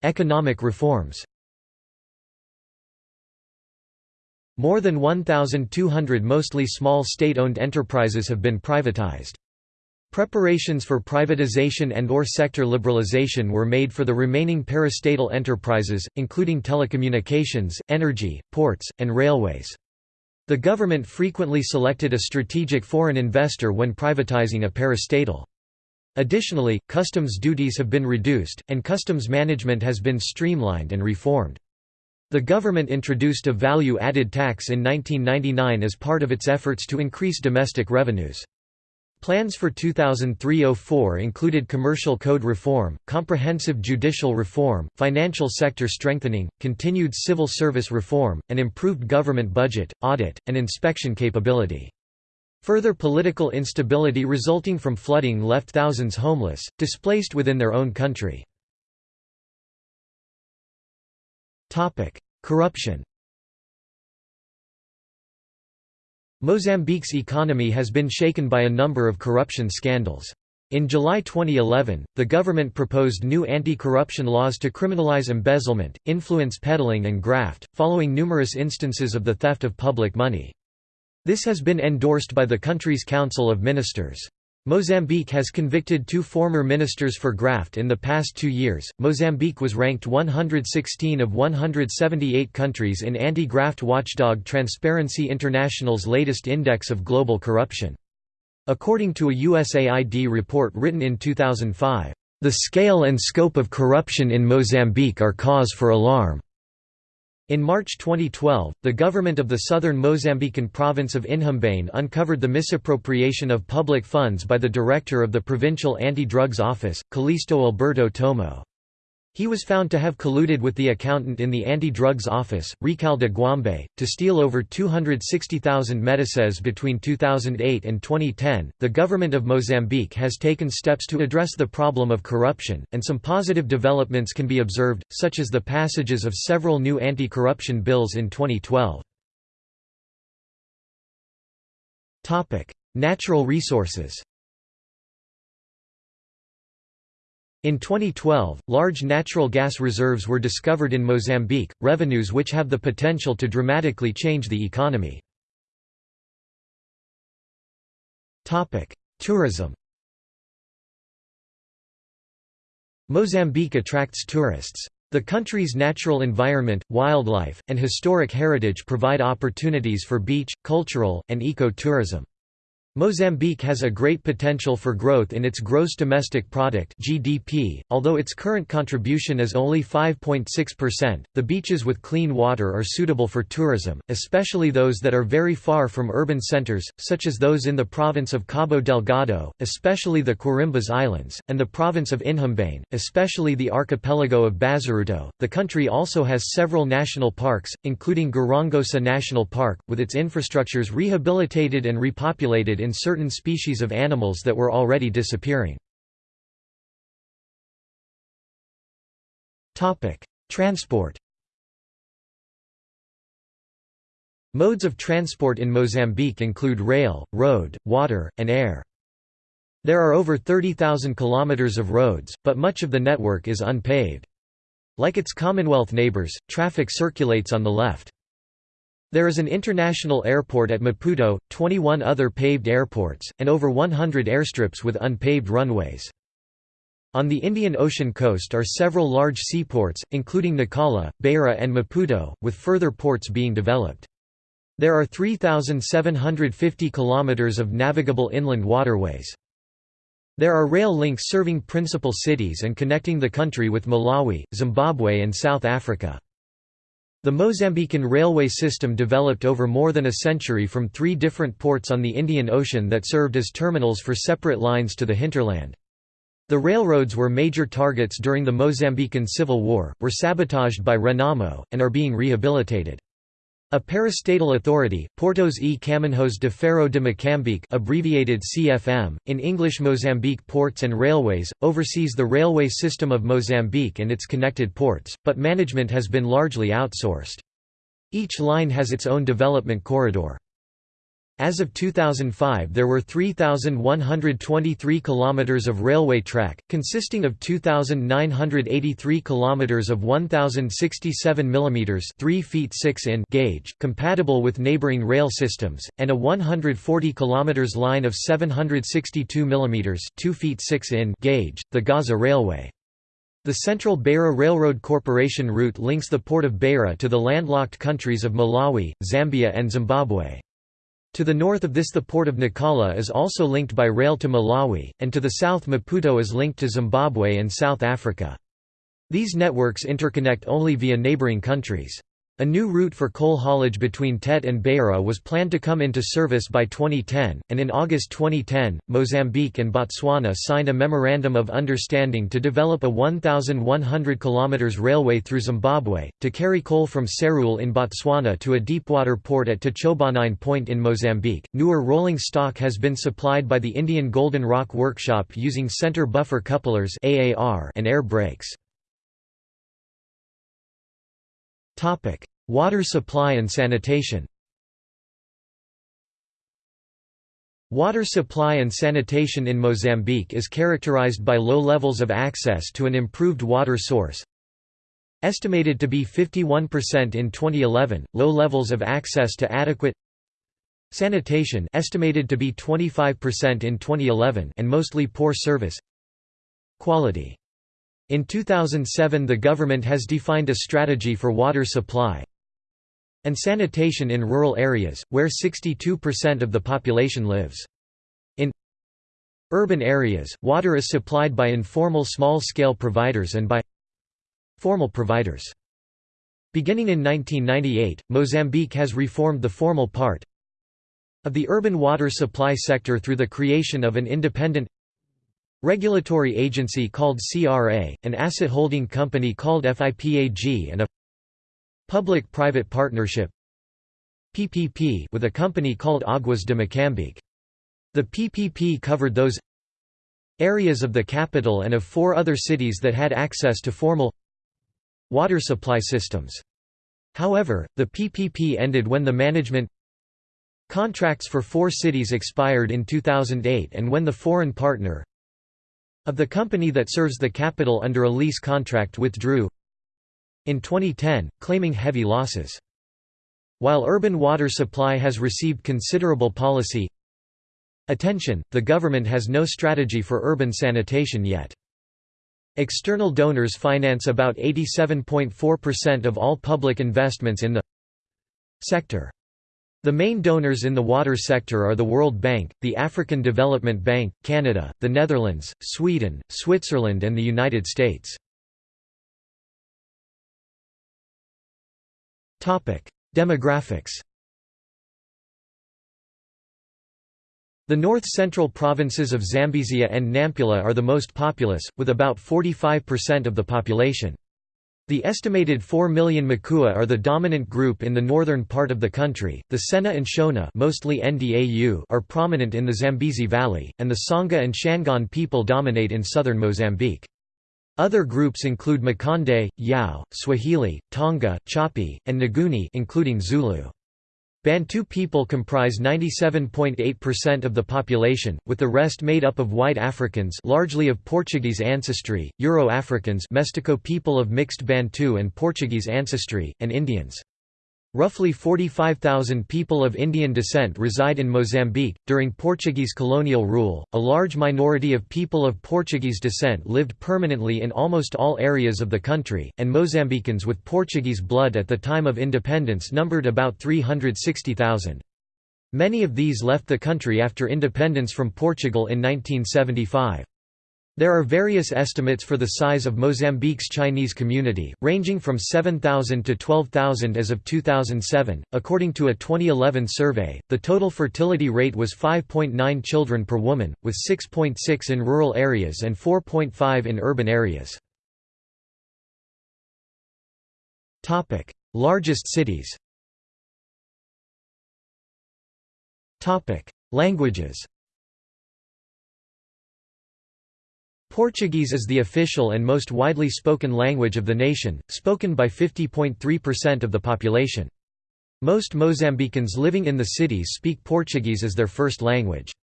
Economic reforms More than 1,200 mostly small state-owned enterprises have been privatized. Preparations for privatization and or sector liberalization were made for the remaining parastatal enterprises, including telecommunications, energy, ports, and railways. The government frequently selected a strategic foreign investor when privatizing a parastatal. Additionally, customs duties have been reduced, and customs management has been streamlined and reformed. The government introduced a value-added tax in 1999 as part of its efforts to increase domestic revenues. Plans for 2003–04 included commercial code reform, comprehensive judicial reform, financial sector strengthening, continued civil service reform, and improved government budget, audit, and inspection capability. Further political instability resulting from flooding left thousands homeless, displaced within their own country. Corruption Mozambique's economy has been shaken by a number of corruption scandals. In July 2011, the government proposed new anti-corruption laws to criminalize embezzlement, influence peddling and graft, following numerous instances of the theft of public money. This has been endorsed by the country's Council of Ministers. Mozambique has convicted two former ministers for graft in the past two years. Mozambique was ranked 116 of 178 countries in anti graft watchdog Transparency International's latest index of global corruption. According to a USAID report written in 2005, the scale and scope of corruption in Mozambique are cause for alarm. In March 2012, the government of the southern Mozambican province of Inhambane uncovered the misappropriation of public funds by the director of the Provincial Anti-Drugs Office, Callisto Alberto Tomo. He was found to have colluded with the accountant in the anti-drugs office, Recalde Guambe, to steal over 260,000 meticais between 2008 and 2010. The government of Mozambique has taken steps to address the problem of corruption, and some positive developments can be observed, such as the passages of several new anti-corruption bills in 2012. Topic: Natural resources. In 2012, large natural gas reserves were discovered in Mozambique, revenues which have the potential to dramatically change the economy. Tourism Mozambique attracts tourists. The country's natural environment, wildlife, and historic heritage provide opportunities for beach, cultural, and eco-tourism. Mozambique has a great potential for growth in its gross domestic product (GDP), although its current contribution is only 5.6%. The beaches with clean water are suitable for tourism, especially those that are very far from urban centers, such as those in the province of Cabo Delgado, especially the Quirimbas Islands, and the province of Inhambane, especially the archipelago of Bazaruto. The country also has several national parks, including Gorongosa National Park, with its infrastructures rehabilitated and repopulated in certain species of animals that were already disappearing. Transport Modes of transport in Mozambique include rail, road, water, and air. There are over 30,000 kilometers of roads, but much of the network is unpaved. Like its Commonwealth neighbors, traffic circulates on the left. There is an international airport at Maputo, 21 other paved airports, and over 100 airstrips with unpaved runways. On the Indian Ocean coast are several large seaports, including Nacala, Beira and Maputo, with further ports being developed. There are 3,750 kilometers of navigable inland waterways. There are rail links serving principal cities and connecting the country with Malawi, Zimbabwe and South Africa. The Mozambican railway system developed over more than a century from three different ports on the Indian Ocean that served as terminals for separate lines to the hinterland. The railroads were major targets during the Mozambican Civil War, were sabotaged by Renamo, and are being rehabilitated. A parastatal authority, Portos e Caminhos de Ferro de Moçambique abbreviated CFM, in English Mozambique Ports and Railways, oversees the railway system of Mozambique and its connected ports, but management has been largely outsourced. Each line has its own development corridor. As of 2005 there were 3,123 km of railway track, consisting of 2,983 km of 1,067 mm 3 feet 6 in gauge, compatible with neighboring rail systems, and a 140 km line of 762 mm 2 feet 6 in gauge, the Gaza Railway. The Central Beira Railroad Corporation route links the port of Beira to the landlocked countries of Malawi, Zambia and Zimbabwe. To the north of this the port of Nacala is also linked by rail to Malawi, and to the south Maputo is linked to Zimbabwe and South Africa. These networks interconnect only via neighboring countries. A new route for coal haulage between Tete and Beira was planned to come into service by 2010, and in August 2010, Mozambique and Botswana signed a Memorandum of Understanding to develop a 1,100 km railway through Zimbabwe, to carry coal from Serule in Botswana to a deepwater port at Techobanine Point in Mozambique. Newer rolling stock has been supplied by the Indian Golden Rock Workshop using center buffer couplers and air brakes. Topic: Water supply and sanitation. Water supply and sanitation in Mozambique is characterized by low levels of access to an improved water source. Estimated to be 51% in 2011, low levels of access to adequate sanitation estimated to be 25% in 2011 and mostly poor service quality in 2007 the government has defined a strategy for water supply and sanitation in rural areas, where 62% of the population lives. In urban areas, water is supplied by informal small-scale providers and by formal providers. Beginning in 1998, Mozambique has reformed the formal part of the urban water supply sector through the creation of an independent regulatory agency called CRA, an asset holding company called FIPAG and a public-private partnership PPP with a company called Aguas de Moçambique. The PPP covered those areas of the capital and of four other cities that had access to formal water supply systems. However, the PPP ended when the management contracts for four cities expired in 2008 and when the foreign partner of the company that serves the capital under a lease contract withdrew in 2010, claiming heavy losses. While urban water supply has received considerable policy attention, the government has no strategy for urban sanitation yet. External donors finance about 87.4% of all public investments in the sector. The main donors in the water sector are the World Bank, the African Development Bank, Canada, the Netherlands, Sweden, Switzerland and the United States. Demographics The north-central provinces of Zambezia and Nampula are the most populous, with about 45% of the population. The estimated 4 million Makua are the dominant group in the northern part of the country. The Sena and Shona, mostly Ndau, are prominent in the Zambezi Valley, and the Tsonga and Shangaan people dominate in southern Mozambique. Other groups include Makonde, Yao, Swahili, Tonga, Chopi, and Nguni including Zulu. Bantu people comprise 97.8% of the population, with the rest made up of white Africans largely of Portuguese ancestry, Euro-Africans Mestico people of mixed Bantu and Portuguese ancestry, and Indians. Roughly 45,000 people of Indian descent reside in Mozambique. During Portuguese colonial rule, a large minority of people of Portuguese descent lived permanently in almost all areas of the country, and Mozambicans with Portuguese blood at the time of independence numbered about 360,000. Many of these left the country after independence from Portugal in 1975. There are various estimates for the size of Mozambique's Chinese community, ranging from 7,000 to 12,000 as of 2007. According to a 2011 survey, the total fertility rate was 5.9 children per woman, with 6.6 in rural areas and 4.5 in urban areas. Topic: Largest cities. Topic: Languages. Portuguese is the official and most widely spoken language of the nation, spoken by 50.3% of the population. Most Mozambicans living in the cities speak Portuguese as their first language.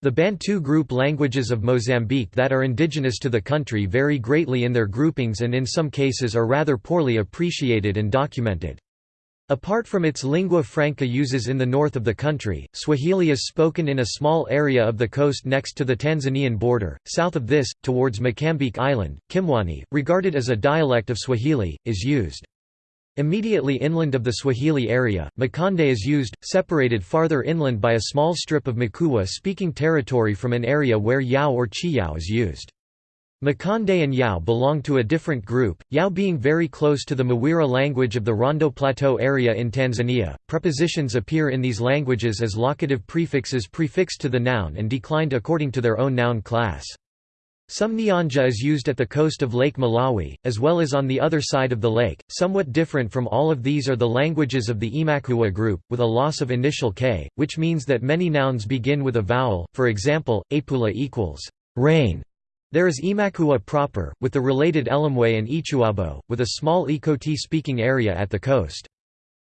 The Bantu group languages of Mozambique that are indigenous to the country vary greatly in their groupings and in some cases are rather poorly appreciated and documented. Apart from its lingua franca uses in the north of the country, Swahili is spoken in a small area of the coast next to the Tanzanian border. South of this, towards Mocambique Island, Kimwani, regarded as a dialect of Swahili, is used. Immediately inland of the Swahili area, Makonde is used, separated farther inland by a small strip of Makua-speaking territory from an area where Yao or Chiyao is used. Makonde and Yao belong to a different group, Yao being very close to the Mwera language of the Rondo Plateau area in Tanzania. Prepositions appear in these languages as locative prefixes prefixed to the noun and declined according to their own noun class. Some Nyanja is used at the coast of Lake Malawi, as well as on the other side of the lake. Somewhat different from all of these are the languages of the Imakua group, with a loss of initial k, which means that many nouns begin with a vowel, for example, apula equals rain there is Imakua proper, with the related Elamwe and Ichuabo, with a small Ikoti speaking area at the coast.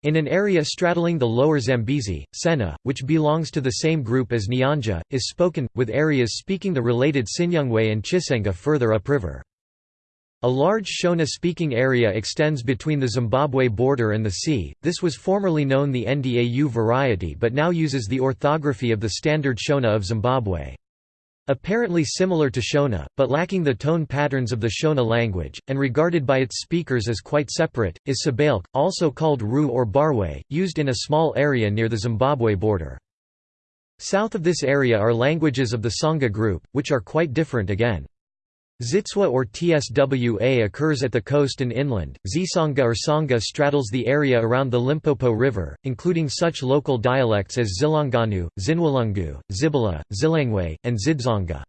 In an area straddling the lower Zambezi, Sena, which belongs to the same group as Nyanja, is spoken, with areas speaking the related Sinyungwe and Chisenga further upriver. A large Shona-speaking area extends between the Zimbabwe border and the sea, this was formerly known the Ndau variety but now uses the orthography of the standard Shona of Zimbabwe. Apparently similar to Shona, but lacking the tone patterns of the Shona language, and regarded by its speakers as quite separate, is Sabalk, also called Ru or Barwe, used in a small area near the Zimbabwe border. South of this area are languages of the Tsonga group, which are quite different again. Zitswa or Tswa occurs at the coast and inland. Zisanga or Tsonga straddles the area around the Limpopo River, including such local dialects as Zilanganu, Zinwalungu, Zibala, Zilangwe, and Zidzonga.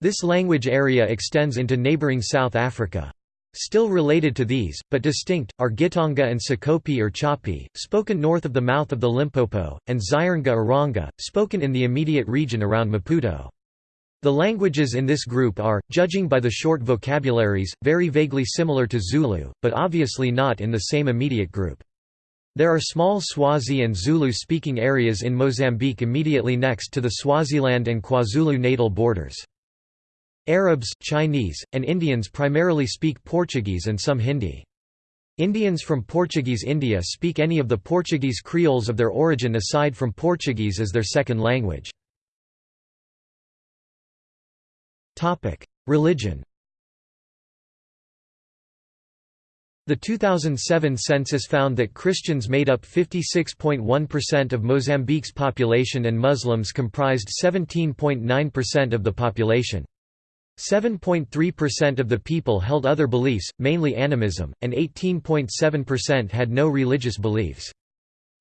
This language area extends into neighboring South Africa. Still related to these, but distinct, are Gitonga and Sokopi or Chopi, spoken north of the mouth of the Limpopo, and Ziranga or Ranga, spoken in the immediate region around Maputo. The languages in this group are, judging by the short vocabularies, very vaguely similar to Zulu, but obviously not in the same immediate group. There are small Swazi and Zulu-speaking areas in Mozambique immediately next to the Swaziland and KwaZulu-Natal borders. Arabs, Chinese, and Indians primarily speak Portuguese and some Hindi. Indians from Portuguese India speak any of the Portuguese creoles of their origin aside from Portuguese as their second language. Topic: Religion. The 2007 census found that Christians made up 56.1% of Mozambique's population and Muslims comprised 17.9% of the population. 7.3% of the people held other beliefs, mainly animism, and 18.7% had no religious beliefs.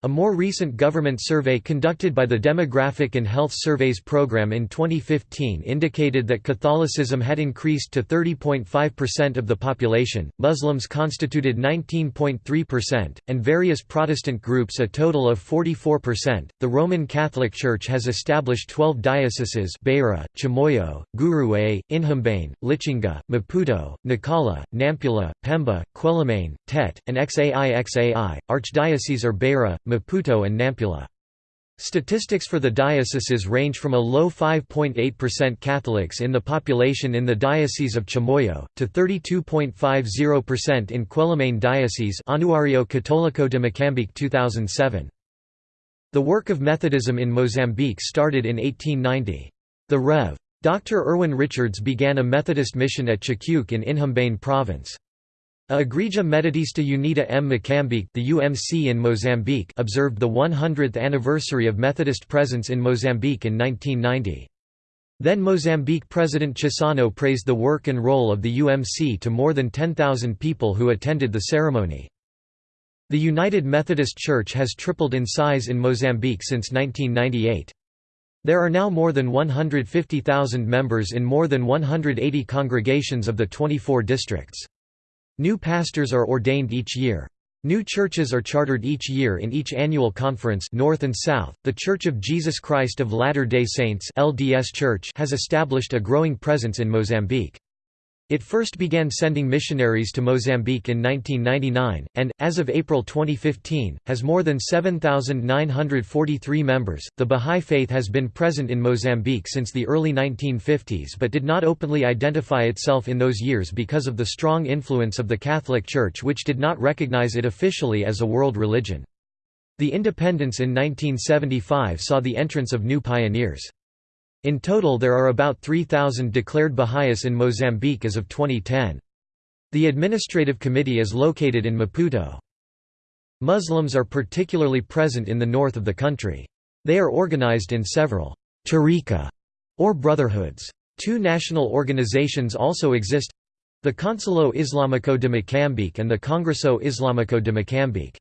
A more recent government survey conducted by the Demographic and Health Surveys Program in 2015 indicated that Catholicism had increased to 30.5% of the population, Muslims constituted 19.3%, and various Protestant groups a total of 44%. The Roman Catholic Church has established 12 dioceses Beira, Chimoio, Gurué, Inhambane, Lichinga, Maputo, Nacala, Nampula, Pemba, Quelimane, Tete, and Xai Xai. Archdioceses are Beira, Maputo and Nampula. Statistics for the dioceses range from a low 5.8% Catholics in the population in the Diocese of Chimoio, to 32.50% in Quelimane Diocese Anuario Católico de Moçambique 2007. The work of Methodism in Mozambique started in 1890. The Rev. Dr. Irwin Richards began a Methodist mission at Chicuque in Inhambane province. A Igreja Metodista Unida M. Moçambique the UMC in Mozambique observed the 100th anniversary of Methodist presence in Mozambique in 1990. Then Mozambique President Chissano praised the work and role of the UMC to more than 10,000 people who attended the ceremony. The United Methodist Church has tripled in size in Mozambique since 1998. There are now more than 150,000 members in more than 180 congregations of the 24 districts. New pastors are ordained each year. New churches are chartered each year in each annual conference North and South. The Church of Jesus Christ of Latter-day Saints (LDS Church) has established a growing presence in Mozambique. It first began sending missionaries to Mozambique in 1999, and, as of April 2015, has more than 7,943 members. The Bahá'í Faith has been present in Mozambique since the early 1950s but did not openly identify itself in those years because of the strong influence of the Catholic Church, which did not recognize it officially as a world religion. The independence in 1975 saw the entrance of new pioneers. In total there are about 3,000 declared Baha'is in Mozambique as of 2010. The administrative committee is located in Maputo. Muslims are particularly present in the north of the country. They are organized in several tariqa or brotherhoods. Two national organizations also exist the Conselho Islamico de Moçambique and the Congresso Islamico de Moçambique.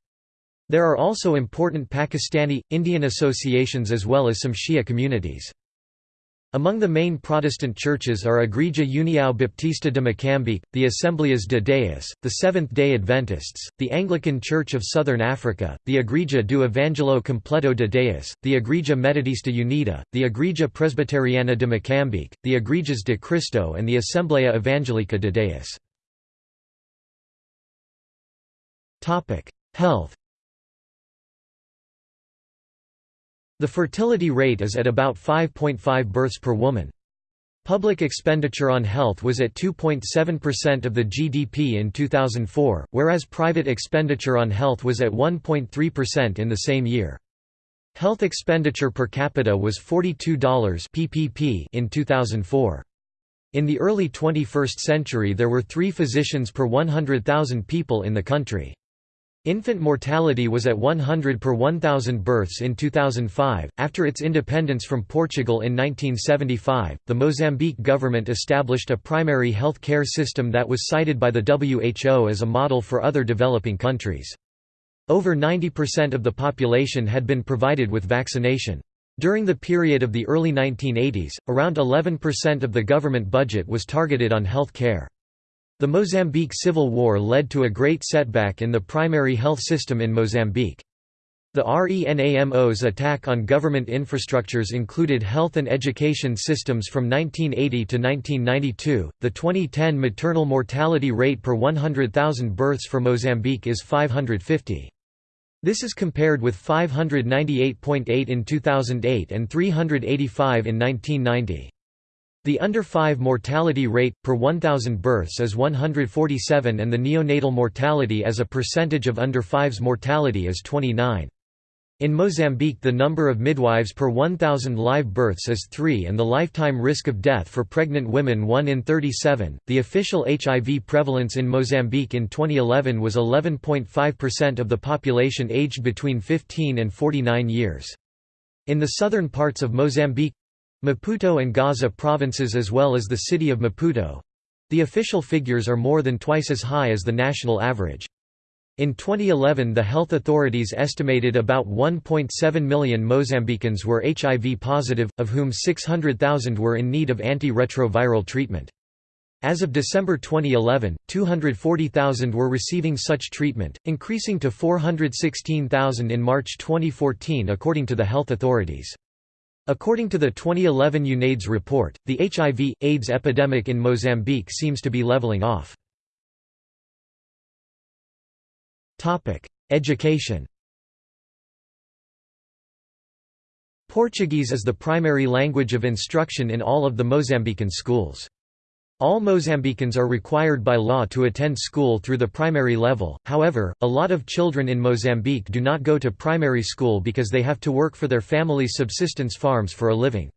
There are also important Pakistani, Indian associations as well as some Shia communities. Among the main Protestant churches are Igreja União Baptista de Moçambique, the Assembleias de Deus, the Seventh-day Adventists, the Anglican Church of Southern Africa, the Igreja do Evangelho Completo de Deus, the Igreja Metodista Unida, the Igreja Presbiteriana de Moçambique, the Igrejas de Cristo and the Assembleia Evangelica de Deus. Health The fertility rate is at about 5.5 births per woman. Public expenditure on health was at 2.7% of the GDP in 2004, whereas private expenditure on health was at 1.3% in the same year. Health expenditure per capita was $42 PPP in 2004. In the early 21st century there were three physicians per 100,000 people in the country. Infant mortality was at 100 per 1,000 births in 2005. After its independence from Portugal in 1975, the Mozambique government established a primary health care system that was cited by the WHO as a model for other developing countries. Over 90% of the population had been provided with vaccination. During the period of the early 1980s, around 11% of the government budget was targeted on health care. The Mozambique Civil War led to a great setback in the primary health system in Mozambique. The RENAMO's attack on government infrastructures included health and education systems from 1980 to 1992. The 2010 maternal mortality rate per 100,000 births for Mozambique is 550. This is compared with 598.8 in 2008 and 385 in 1990. The under-5 mortality rate, per 1,000 births is 147 and the neonatal mortality as a percentage of under-5's mortality is 29. In Mozambique the number of midwives per 1,000 live births is 3 and the lifetime risk of death for pregnant women 1 in 37. The official HIV prevalence in Mozambique in 2011 was 11.5% of the population aged between 15 and 49 years. In the southern parts of Mozambique Maputo and Gaza provinces as well as the city of Maputo the official figures are more than twice as high as the national average. In 2011 the health authorities estimated about 1.7 million Mozambicans were HIV positive, of whom 600,000 were in need of antiretroviral treatment. As of December 2011, 240,000 were receiving such treatment, increasing to 416,000 in March 2014 according to the health authorities. According to the 2011 UNAIDS report, the HIV, AIDS epidemic in Mozambique seems to be leveling off. Education Portuguese is the primary language of instruction in all of the Mozambican schools. All Mozambicans are required by law to attend school through the primary level, however, a lot of children in Mozambique do not go to primary school because they have to work for their family's subsistence farms for a living.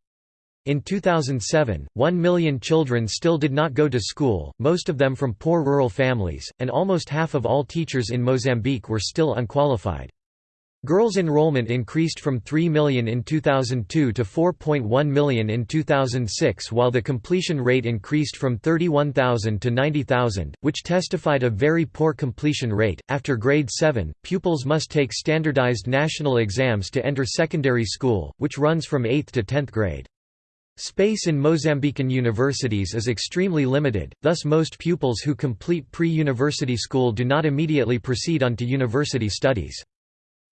In 2007, 1 million children still did not go to school, most of them from poor rural families, and almost half of all teachers in Mozambique were still unqualified. Girls' enrollment increased from 3 million in 2002 to 4.1 million in 2006 while the completion rate increased from 31,000 to 90,000, which testified a very poor completion rate. After grade 7, pupils must take standardized national exams to enter secondary school, which runs from 8th to 10th grade. Space in Mozambican universities is extremely limited, thus most pupils who complete pre-university school do not immediately proceed on to university studies.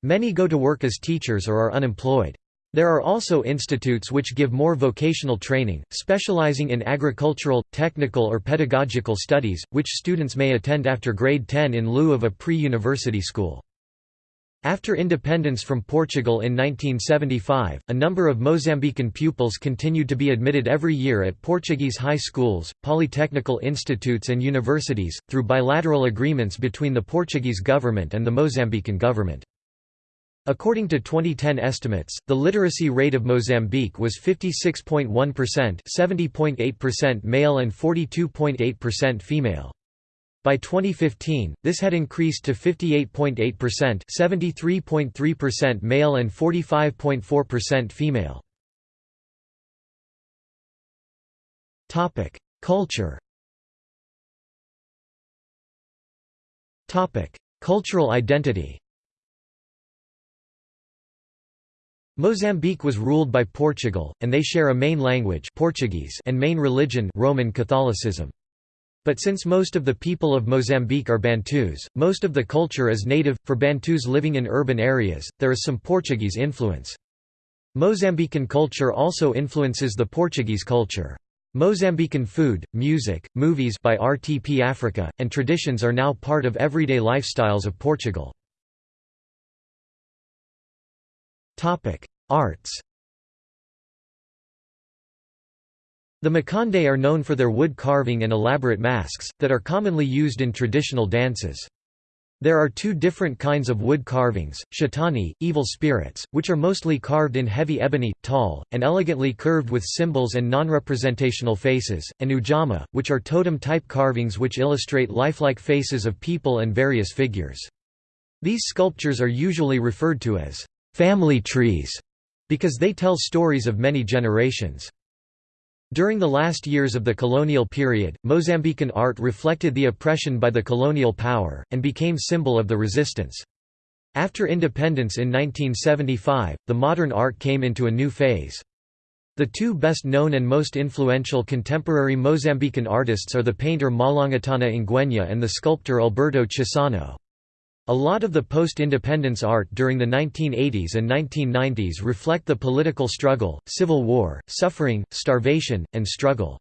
Many go to work as teachers or are unemployed. There are also institutes which give more vocational training, specializing in agricultural, technical or pedagogical studies, which students may attend after grade 10 in lieu of a pre-university school. After independence from Portugal in 1975, a number of Mozambican pupils continued to be admitted every year at Portuguese high schools, polytechnical institutes and universities, through bilateral agreements between the Portuguese government and the Mozambican government. According to 2010 estimates, the literacy rate of Mozambique was 56.1% 70.8% male and 42.8% female. By 2015, this had increased to 58.8% 73.3% male and 45.4% female. Culture Cultural identity Mozambique was ruled by Portugal, and they share a main language Portuguese and main religion Roman Catholicism. But since most of the people of Mozambique are Bantus, most of the culture is native. For Bantus living in urban areas, there is some Portuguese influence. Mozambican culture also influences the Portuguese culture. Mozambican food, music, movies by RTP Africa, and traditions are now part of everyday lifestyles of Portugal. Arts The Makonde are known for their wood carving and elaborate masks, that are commonly used in traditional dances. There are two different kinds of wood carvings, shetani, evil spirits, which are mostly carved in heavy ebony, tall, and elegantly curved with symbols and non-representational faces, and ujamaa, which are totem-type carvings which illustrate lifelike faces of people and various figures. These sculptures are usually referred to as family trees, because they tell stories of many generations. During the last years of the colonial period, Mozambican art reflected the oppression by the colonial power, and became symbol of the resistance. After independence in 1975, the modern art came into a new phase. The two best known and most influential contemporary Mozambican artists are the painter Malangatana Ngwenya and the sculptor Alberto Chissano. A lot of the post-independence art during the 1980s and 1990s reflect the political struggle, civil war, suffering, starvation, and struggle.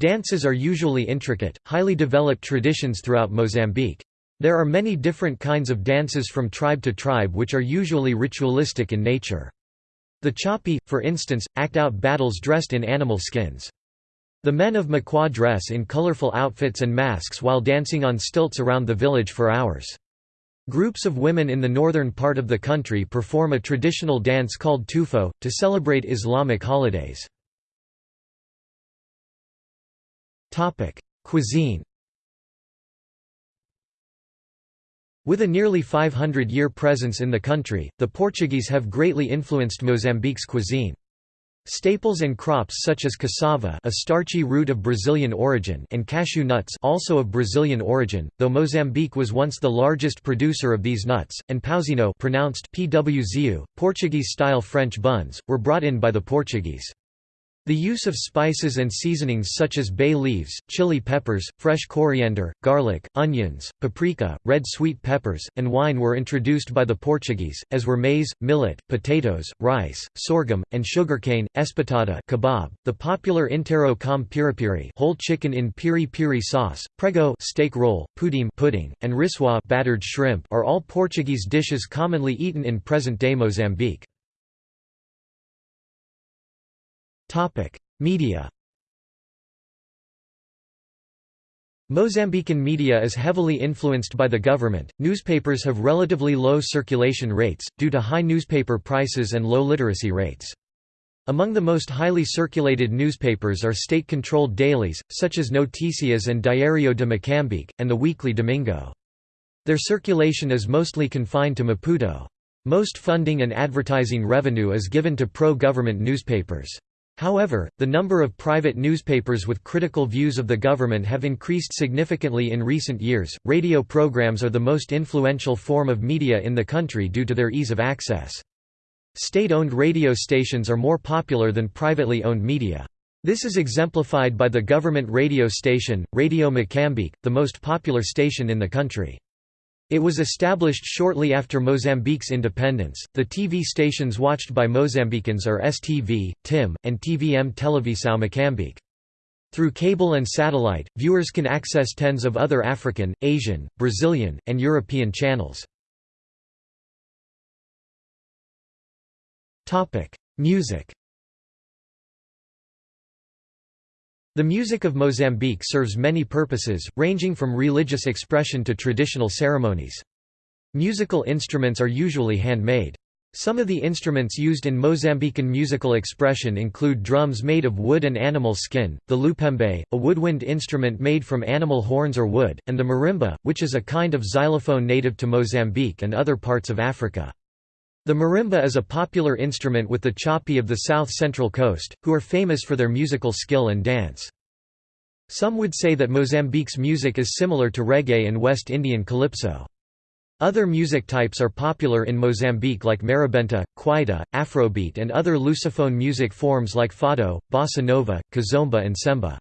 Dances are usually intricate, highly developed traditions throughout Mozambique. There are many different kinds of dances from tribe to tribe which are usually ritualistic in nature. The Chopi, for instance, act out battles dressed in animal skins. The men of Makua dress in colorful outfits and masks while dancing on stilts around the village for hours. Groups of women in the northern part of the country perform a traditional dance called tufo, to celebrate Islamic holidays. Cuisine With a nearly 500-year presence in the country, the Portuguese have greatly influenced Mozambique's cuisine. Staples and crops such as cassava a starchy root of Brazilian origin and cashew nuts also of Brazilian origin, though Mozambique was once the largest producer of these nuts, and pãozinho pronounced Portuguese-style French buns, were brought in by the Portuguese. The use of spices and seasonings such as bay leaves, chili peppers, fresh coriander, garlic, onions, paprika, red sweet peppers, and wine were introduced by the Portuguese, as were maize, millet, potatoes, rice, sorghum, and sugarcane. Espetada kebab, the popular inteiro com piripiri whole chicken in piri-piri sauce, prego steak roll, pudim pudding, and rissóis battered shrimp are all Portuguese dishes commonly eaten in present-day Mozambique. Media Mozambican media is heavily influenced by the government. Newspapers have relatively low circulation rates, due to high newspaper prices and low literacy rates. Among the most highly circulated newspapers are state-controlled dailies, such as Noticias and Diario de Moçambique, and the weekly Domingo. Their circulation is mostly confined to Maputo. Most funding and advertising revenue is given to pro-government newspapers. However, the number of private newspapers with critical views of the government have increased significantly in recent years. Radio programs are the most influential form of media in the country due to their ease of access. State-owned radio stations are more popular than privately owned media. This is exemplified by the government radio station, Radio Moçambique, the most popular station in the country. It was established shortly after Mozambique's independence. The TV stations watched by Mozambicans are STV, TIM, and TVM Televisão Moçambique. Through cable and satellite, viewers can access tens of other African, Asian, Brazilian, and European channels. Music The music of Mozambique serves many purposes, ranging from religious expression to traditional ceremonies. Musical instruments are usually handmade. Some of the instruments used in Mozambican musical expression include drums made of wood and animal skin, the lupembe, a woodwind instrument made from animal horns or wood, and the marimba, which is a kind of xylophone native to Mozambique and other parts of Africa. The marimba is a popular instrument with the Chopi of the south-central coast, who are famous for their musical skill and dance. Some would say that Mozambique's music is similar to reggae and West Indian calypso. Other music types are popular in Mozambique like marabenta, kwaito, afrobeat and other lusophone music forms like fado, bossa nova, kizomba and semba.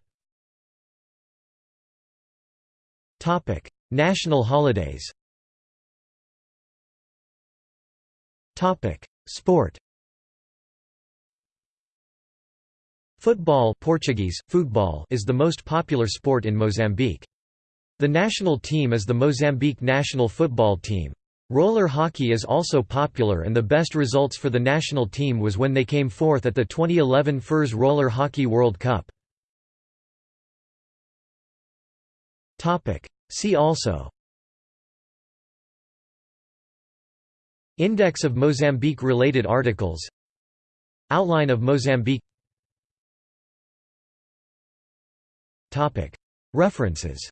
National holidays Sport Football Portuguese, futebol is the most popular sport in Mozambique. The national team is the Mozambique national football team. Roller hockey is also popular and the best results for the national team was when they came fourth at the 2011 FIRS Roller Hockey World Cup. See also Index of Mozambique-related articles. Outline of Mozambique. References.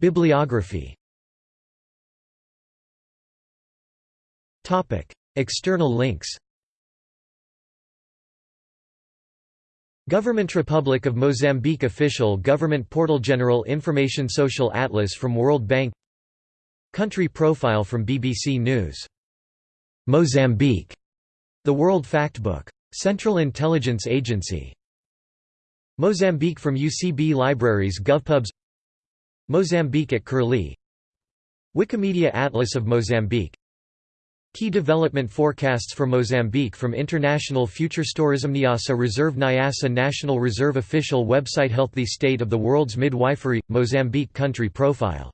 Bibliography. External links Government Republic of Mozambique Official Government Portal General Information Social Atlas from World Bank Country profile from BBC News. Mozambique. The World Factbook. Central Intelligence Agency. Mozambique from UCB Libraries GovPubs Mozambique at Curlie Wikimedia Atlas of Mozambique Key development forecasts for Mozambique from International Futurestourism Niassa Reserve Niassa National Reserve Official website Healthy State of the World's Midwifery – Mozambique Country Profile